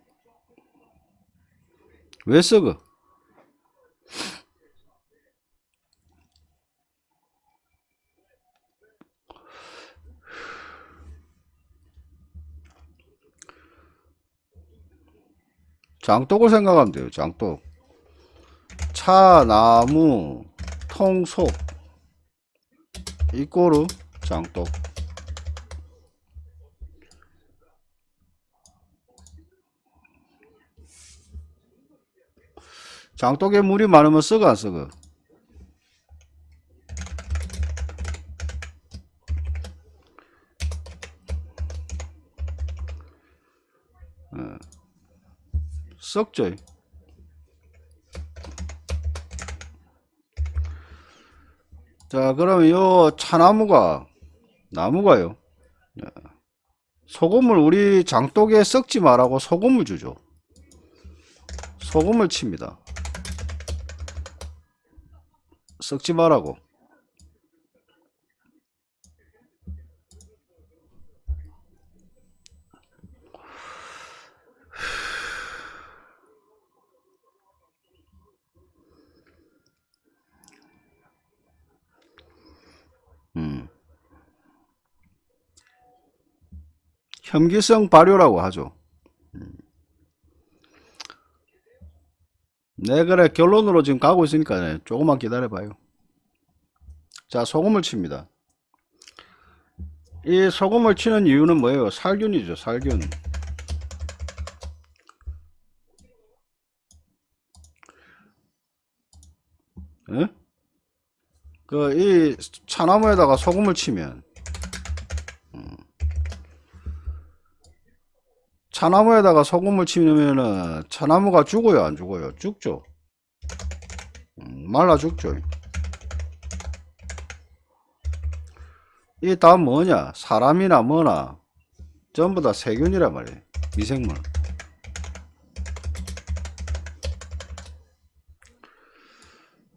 왜 썩어 장독을 생각하면 돼요. 장독. 차, 나무, 통, 속. 이꼬르 장독. 장독에 물이 많으면 썩어 안 썩어? 어. 썩죠. 자, 그러면 요 차나무가 나무가요. 예. 소금을 우리 장독에 썩지 말라고 소금을 주죠. 소금을 칩니다. 썩지 말라고. 음. 혐기성 발효라고 하죠. 네, 그래. 결론으로 지금 가고 있으니까 네, 조금만 기다려 봐요. 자, 소금을 칩니다. 이 소금을 치는 이유는 뭐예요? 살균이죠, 살균. 예? 그, 이 차나무에다가 소금을 치면, 차나무에다가 소금을 치면은 차나무가 죽어요, 안 죽어요? 죽죠. 음, 말라 죽죠. 이다 뭐냐? 사람이나 뭐나 전부 다 세균이란 말이에요. 미생물.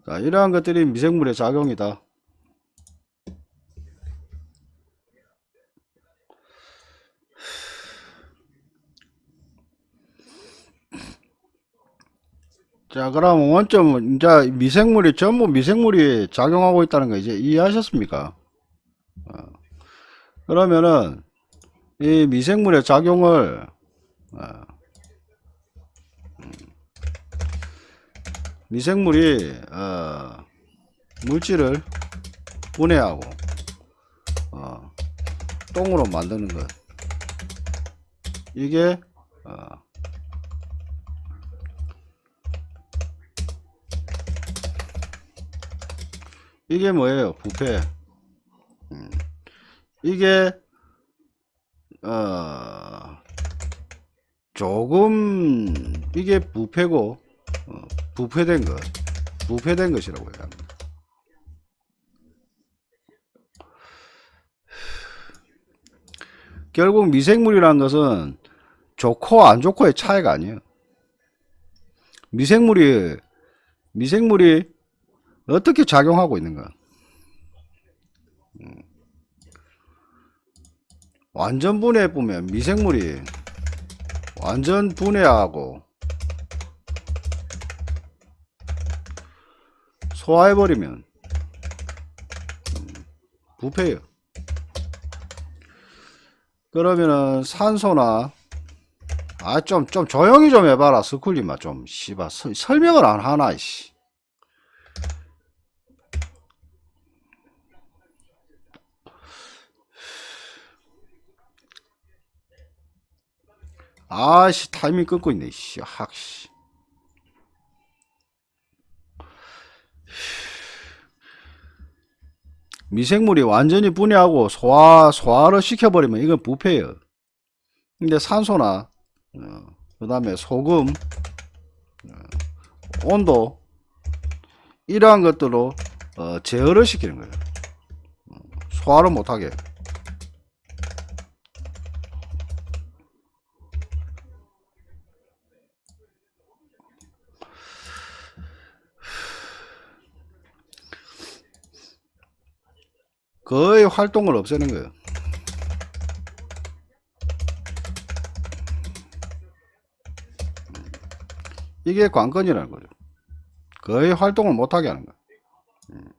자, 이러한 것들이 미생물의 작용이다. 자, 그럼 원점은 이제 미생물이 전부 미생물이 작용하고 있다는 거 이제 이해하셨습니까? 어. 그러면은 이 미생물의 작용을 어, 음, 미생물이 어, 물질을 분해하고 어, 똥으로 만드는 것 이게 어, 이게 뭐예요? 부패. 음, 이게 어, 조금 이게 부패고 어, 부패된 것 부패된 것이라고 해야 합니다. 결국 미생물이란 것은 좋고 안 좋고의 차이가 아니에요. 미생물이 미생물이 어떻게 작용하고 있는가? 음. 완전 분해해 보면 미생물이 완전 분해하고 소화해 버리면 음, 부패해요. 그러면은 산소나 아좀좀 조용히 좀 해봐라 스쿨리마 좀 씨발 서- 설명을 안 하나 이씨 아씨 타이밍 끊고 있네 씨. 학씨. 미생물이 완전히 분해하고 소화 소화를 시켜버리면 이건 부패예요. 근데 산소나 그 다음에 소금 어, 온도 이러한 것들로 어, 제어를 시키는 거예요. 어, 소화를 못하게 거의 활동을 없애는 거예요 이게 관건이라는 거죠. 거의 활동을 못하게 하는 거예요. 음.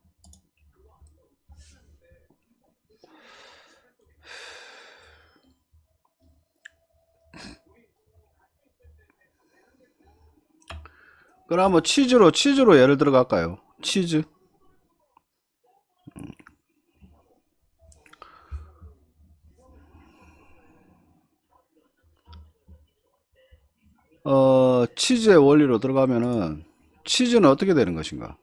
그러면 치즈로 치즈로 예를 들어 갈까요? 치즈. 어, 치즈의 원리로 들어가면은 치즈는 어떻게 되는 것인가?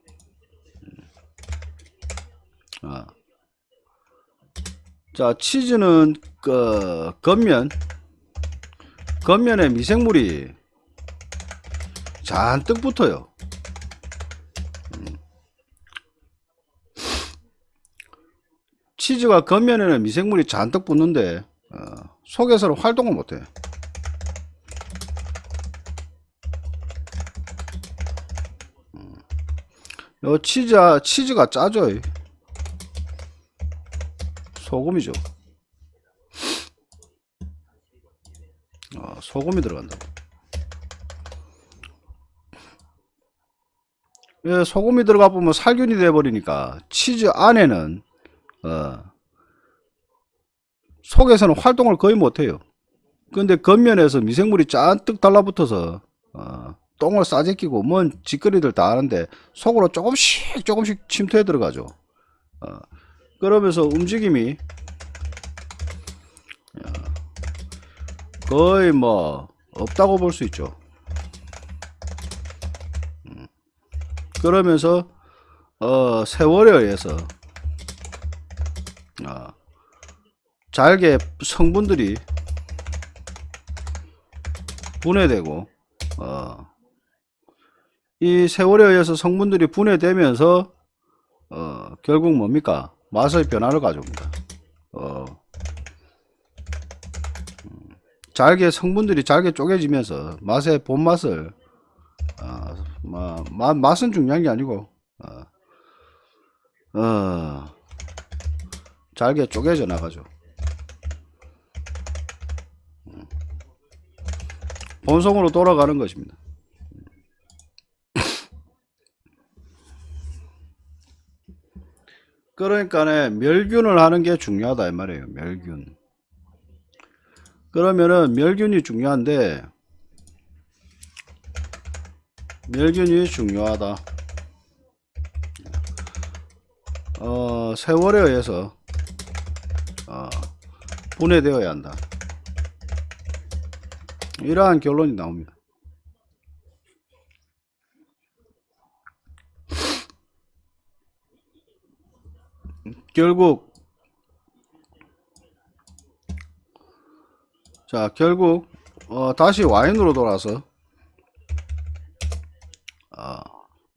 아. 자, 치즈는 그 겉면 겉면에 미생물이 잔뜩 붙어요. 음. 치즈가 겉면에는 미생물이 잔뜩 붙는데 어, 속에서는 활동을 못해. 요 치즈 치즈가 짜죠. 이. 소금이죠. 어, 소금이 들어간다고. 예, 소금이 들어가 보면 살균이 돼 버리니까 치즈 안에는 어, 속에서는 활동을 거의 못 해요. 근데 겉면에서 미생물이 잔뜩 달라붙어서 어, 똥을 싸제끼고 뭔 짓거리들 다 하는데 속으로 조금씩 조금씩 침투해 들어가죠. 어, 그러면서 움직임이 어, 거의 뭐 없다고 볼 수 있죠. 음, 그러면서 어, 세월에 의해서 어, 잘게 성분들이 분해되고 어, 이 세월에 의해서 성분들이 분해되면서 어, 결국 뭡니까 맛의 변화를 가져옵니다. 어, 음, 잘게 성분들이 잘게 쪼개지면서 맛의 본맛을 어, 마, 마, 맛은 중요한 게 아니고 어, 어, 잘게 쪼개져 나가죠. 음. 본성으로 돌아가는 것입니다. 그러니까 멸균을 하는 게 중요하다 이 말이에요. 멸균. 그러면은 멸균이 중요한데 멸균이 중요하다. 어, 세월에 의해서 어, 분해되어야 한다. 이러한 결론이 나옵니다. 결국 자 결국 어, 다시 와인으로 돌아서 아,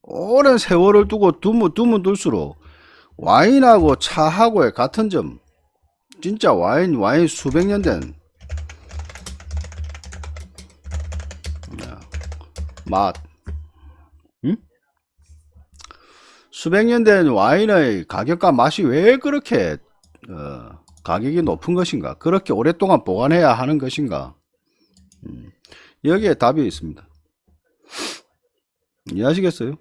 오랜 세월을 두고 두면 두면 둘수록 와인하고 차하고의 같은 점 진짜 와인 와인 수백 년 된 맛. 응? 수백 년 된 와인의 가격과 맛이 왜 그렇게 어, 가격이 높은 것인가? 그렇게 오랫동안 보관해야 하는 것인가? 음, 여기에 답이 있습니다. 이해하시겠어요?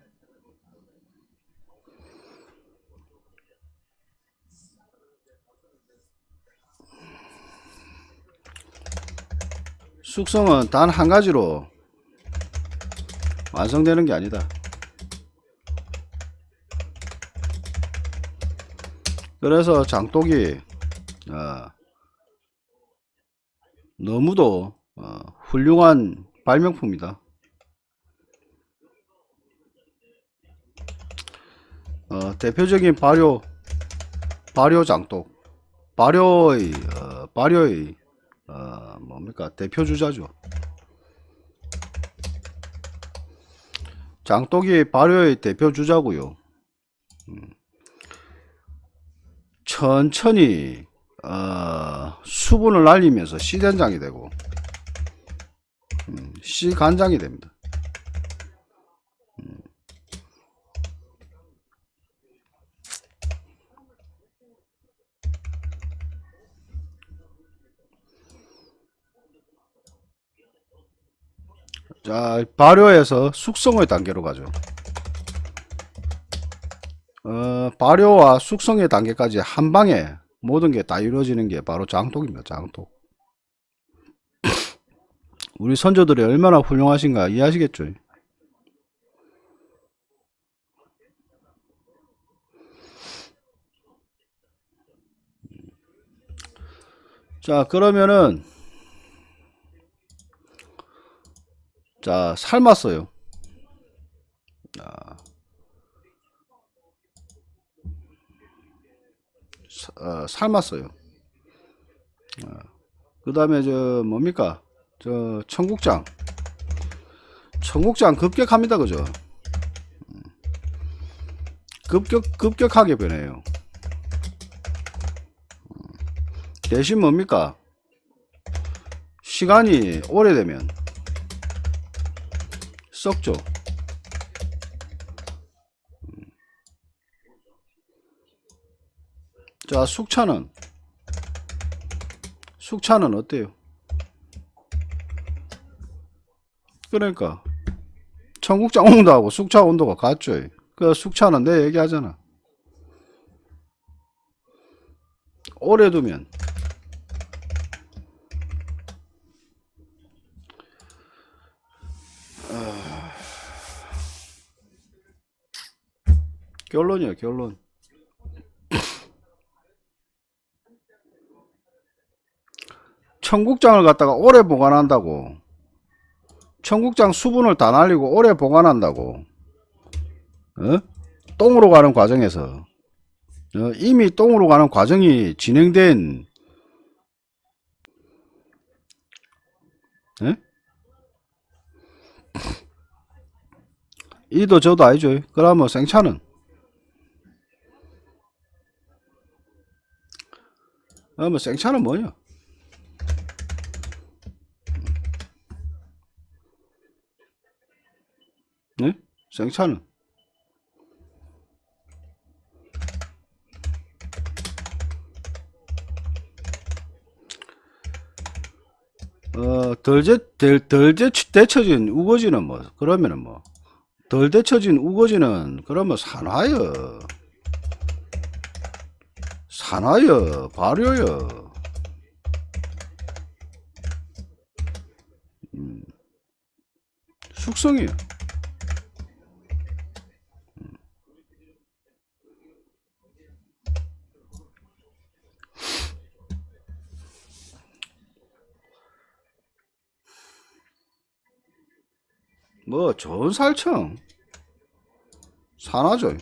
숙성은 단 한 가지로 완성되는 게 아니다. 그래서 장독이 어, 너무도 어, 훌륭한 발명품이다. 어, 대표적인 발효 발효 장독 발효의 어, 발효의 어, 뭡니까 대표 주자죠. 장독이 발효의 대표 주자고요. 음. 천천히 어, 수분을 날리면서 씨된장이 되고 음, 씨간장이 됩니다. 음. 자, 발효에서 숙성의 단계로 가죠. 어, 발효와 숙성의 단계까지 한 방에 모든 게 다 이루어지는 게 바로 장독입니다. 장독. 우리 선조들이 얼마나 훌륭하신가 이해하시겠죠? 자, 그러면은 자, 삶았어요. 자, 어, 삶았어요. 그 다음에 저 뭡니까? 저 청국장. 청국장 급격합니다. 그죠? 음. 급격 급격하게 변해요. 음. 대신 뭡니까? 시간이 오래되면 썩죠. 자, 숙차는 숙차는 어때요? 그러니까 청국장 온도하고 숙차 온도가 같죠. 그 숙차는 내 얘기하잖아. 오래 두면 결론이야 결론 청국장을 갖다가 오래 보관한다고 청국장 수분을 다 날리고 오래 보관한다고 어? 똥으로 가는 과정에서 어? 이미 똥으로 가는 과정이 진행된 에? 이도 저도 아니죠 그러면 생차는 그러면 생차는 뭐냐 생차는 어, 덜, 제, 덜, 덜 제, 데쳐진 우거지는 뭐, 그러면은 뭐, 덜 데쳐진 우거지는, 그러면 산화여. 산화여, 발효여. 음, 숙성이요. 뭐 좋은 살청 산하죠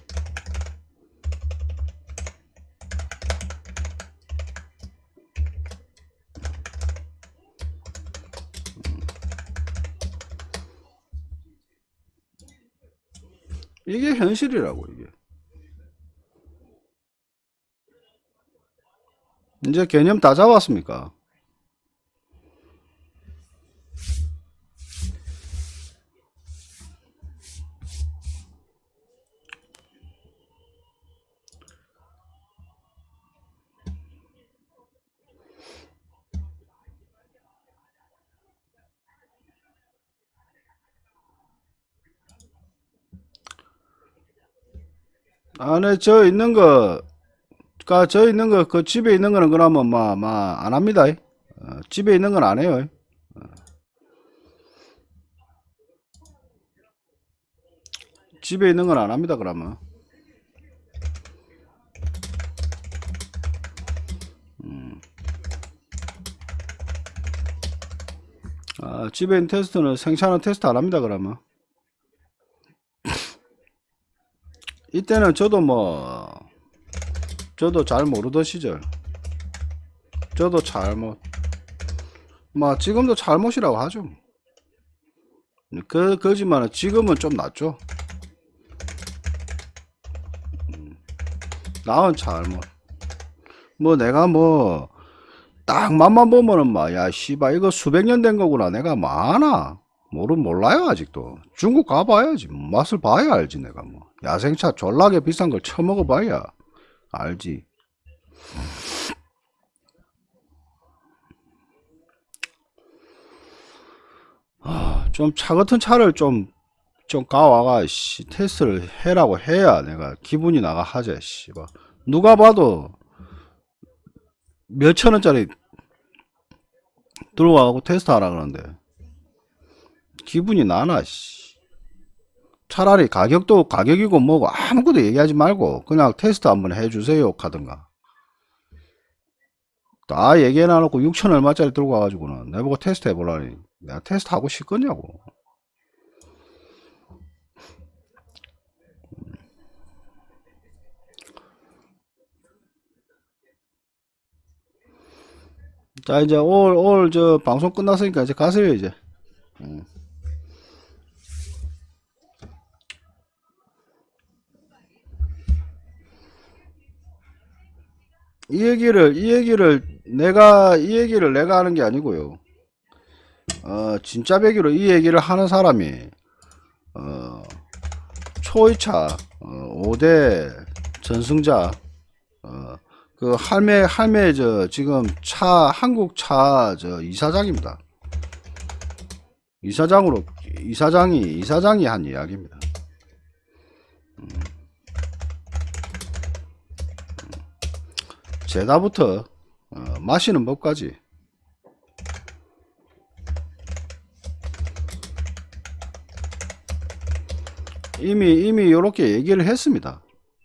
이게 현실이라고 이게. 이제 개념 다 잡았습니까? 안에 저 있는 거, 가, 저 있는 거, 그 집에 있는 거는 그러면 막, 막, 안 합니다. 어, 집에 있는 건 안 해요. 어. 집에 있는 건 안 합니다, 그러면. 음. 아, 집에 있는 테스트는 생산은 테스트 안 합니다, 그러면. 이때는 저도 뭐 저도 잘 모르던 시절 저도 잘못 뭐 지금도 잘못이라고 하죠. 그 거지만은 지금은 좀 낫죠. 음, 나은 잘못. 뭐 내가 뭐 딱 맛만 보면은 막야 씨발 이거 수백 년 된 거구나. 내가 뭐 아나 모르 몰라요 아직도. 중국 가봐야지. 맛을 봐야 알지 내가 뭐. 야생차 졸라게 비싼 걸 처먹어 봐야 알지. 아, 좀 차 같은 차를 좀 좀 가와가 씨 테스트를 해라고 해야 내가 기분이 나가 하지 씨발 누가 봐도 몇천 원짜리 들고 와갖고 테스트 하라 그러는데 기분이 나나 씨. 차라리 가격도 가격이고 뭐고 아무것도 얘기하지 말고 그냥 테스트 한번 해주세요 하든가. 다 얘기해 놔놓고 6천 얼마짜리 들고 와가지고는 내보고 테스트 해보라니. 내가 테스트 하고 싶겠냐고. 자 이제 올올저 방송 끝났으니까 이제 가세요 이제. 음. 이 얘기를 이 얘기를 내가 이 얘기를 내가 하는 게 아니고요. 어 진짜 배기로 이 얘기를 하는 사람이 어 초이차 어, 5대 전승자 어, 그 할매 할매 저 지금 차 한국 차 저 이사장입니다. 이사장으로 이사장이 이사장이 한 이야기입니다. 제다부터 어, 마시는 법까지 이미 이미 이렇게 얘기를 했습니다.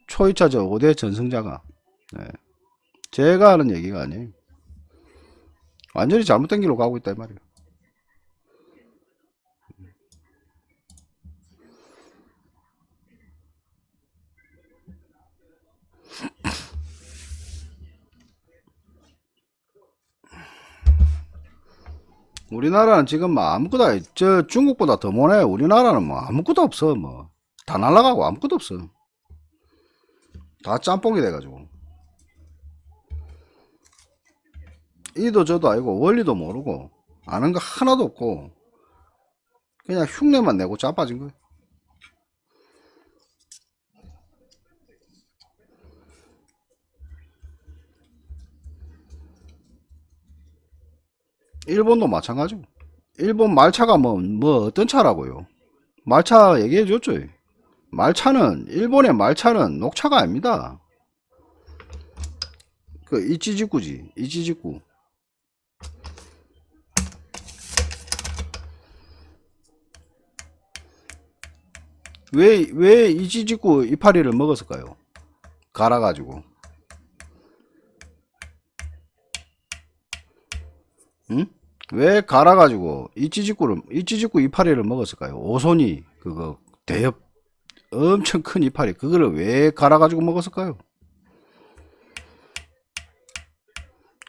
초이차 저 5대 전승자가 네. 제가 하는 얘기가 아니에요. 완전히 잘못된 길로 가고 있다 이 말이에요. 우리나라는 지금 뭐 아무것도 저 중국보다 더 못해 우리나라는 뭐 아무것도 없어. 뭐 다 날라가고 아무것도 없어. 다 짬뽕이 돼가지고. 이도 저도 아니고 원리도 모르고 아는 거 하나도 없고 그냥 흉내만 내고 자빠진 거야 일본도 마찬가지고. 일본 말차가 뭐, 뭐 어떤 차라고요? 말차 얘기해 줬죠. 말차는 일본의 말차는 녹차가 아닙니다. 그 이치지쿠지 이치지쿠. 왜, 왜 이치지쿠 이파리를 먹었을까요? 갈아가지고. 응? 왜 갈아가지고 이찌직구를 이찌직구 이파리를 먹었을까요? 오손이 그거 대엽 엄청 큰 이파리 그거를 왜 갈아가지고 먹었을까요?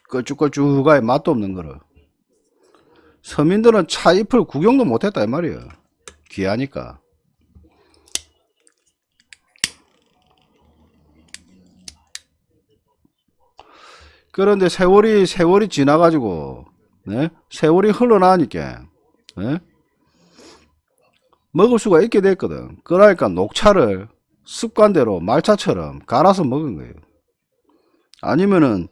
걸쭉걸쭉하게 맛도 없는 거를 서민들은 차 잎을 구경도 못했다 이 말이에요 귀하니까 그런데 세월이 세월이 지나가지고 네? 세월이 흘러나니까 네? 먹을 수가 있게 됐거든 그러니까 녹차를 습관대로 말차처럼 갈아서 먹은 거예요 아니면은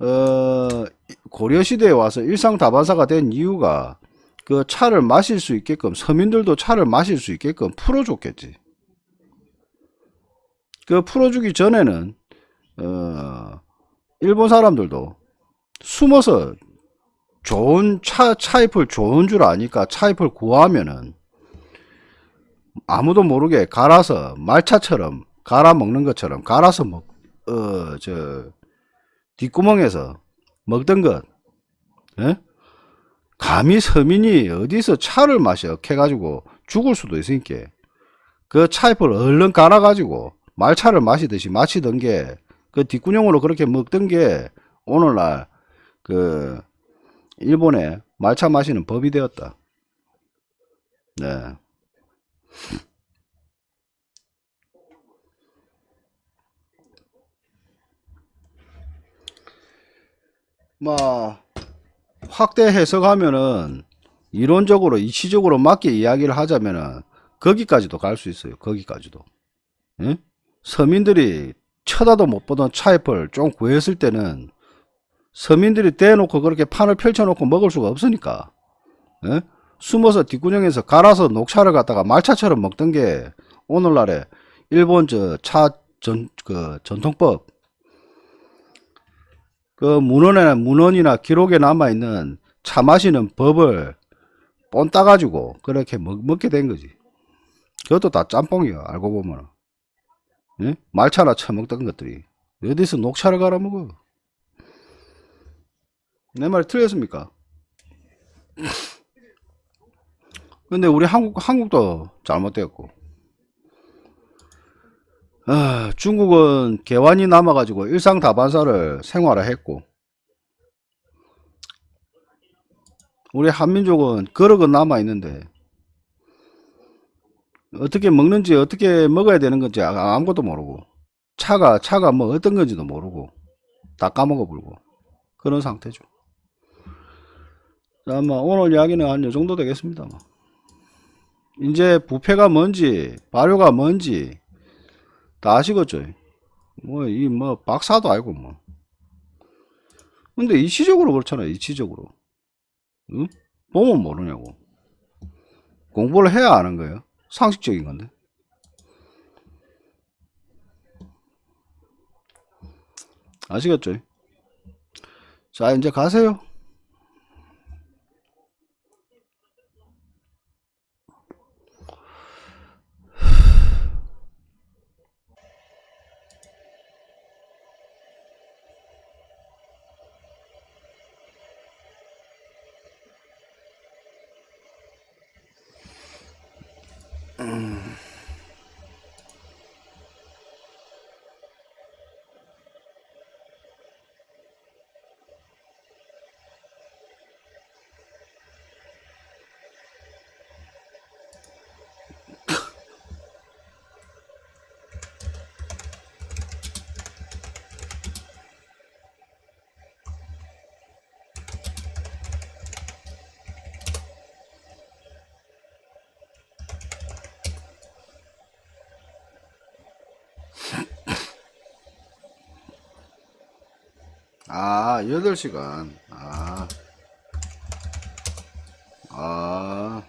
어, 고려시대에 와서 일상다반사가 된 이유가 그 차를 마실 수 있게끔 서민들도 차를 마실 수 있게끔 풀어줬겠지 그 풀어주기 전에는 어, 일본 사람들도 숨어서 좋은 차, 차잎을 좋은 줄 아니까 차잎을 구하면은 아무도 모르게 갈아서 말차처럼 갈아 먹는 것처럼 갈아서 먹, 어, 저, 뒷구멍에서 먹던 것, 예? 감히 서민이 어디서 차를 마셔 캐가지고 죽을 수도 있으니까 그 차잎을 얼른 갈아가지고 말차를 마시듯이 마시던 게 그 뒷구녕으로 그렇게 먹던 게 오늘날 그 일본의 말차 마시는 법이 되었다. 네. 뭐 확대 해석하면은 이론적으로 이치적으로 맞게 이야기를 하자면은 거기까지도 갈 수 있어요. 거기까지도. 예? 서민들이 쳐다도 못 보던 차잎을 좀 구했을 때는 서민들이 대놓고 그렇게 판을 펼쳐놓고 먹을 수가 없으니까 예? 숨어서 뒷구녕에서 갈아서 녹차를 갖다가 말차처럼 먹던 게 오늘날에 일본 저차전 그 전통법 그 문헌에 문헌이나 기록에 남아 있는 차 마시는 법을 본 따가지고 그렇게 먹, 먹게 된 거지. 그것도 다 짬뽕이야 알고 보면 예? 말차나 처먹던 것들이 어디서 녹차를 갈아 먹어? 내 말 틀렸습니까? 근데 우리 한국 한국도 잘못되었고 아, 중국은 개환이 남아가지고 일상 다반사를 생활화했고 우리 한민족은 거럭은 남아 있는데 어떻게 먹는지 어떻게 먹어야 되는 건지 아- 아무것도 모르고 차가 차가 뭐 어떤 건지도 모르고 다 까먹어 불고 그런 상태죠. 자, 아마 오늘 이야기는 한 요 정도 되겠습니다. 뭐. 이제 부패가 뭔지 발효가 뭔지 다 아시겠죠? 뭐, 이, 뭐, 박사도 알고, 뭐. 근데 이치적으로 그렇잖아, 이치적으로. 응? 보면 모르냐고. 공부를 해야 아는 거예요. 상식적인 건데. 아시겠죠? 자, 이제 가세요. 아, 8시간. 아. 아.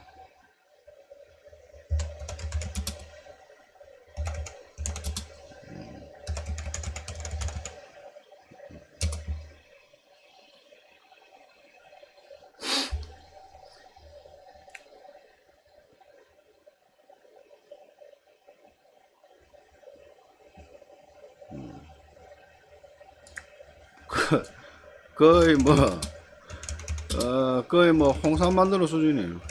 거의 뭐 어, 거의 뭐 홍삼 만드는 수준이에요.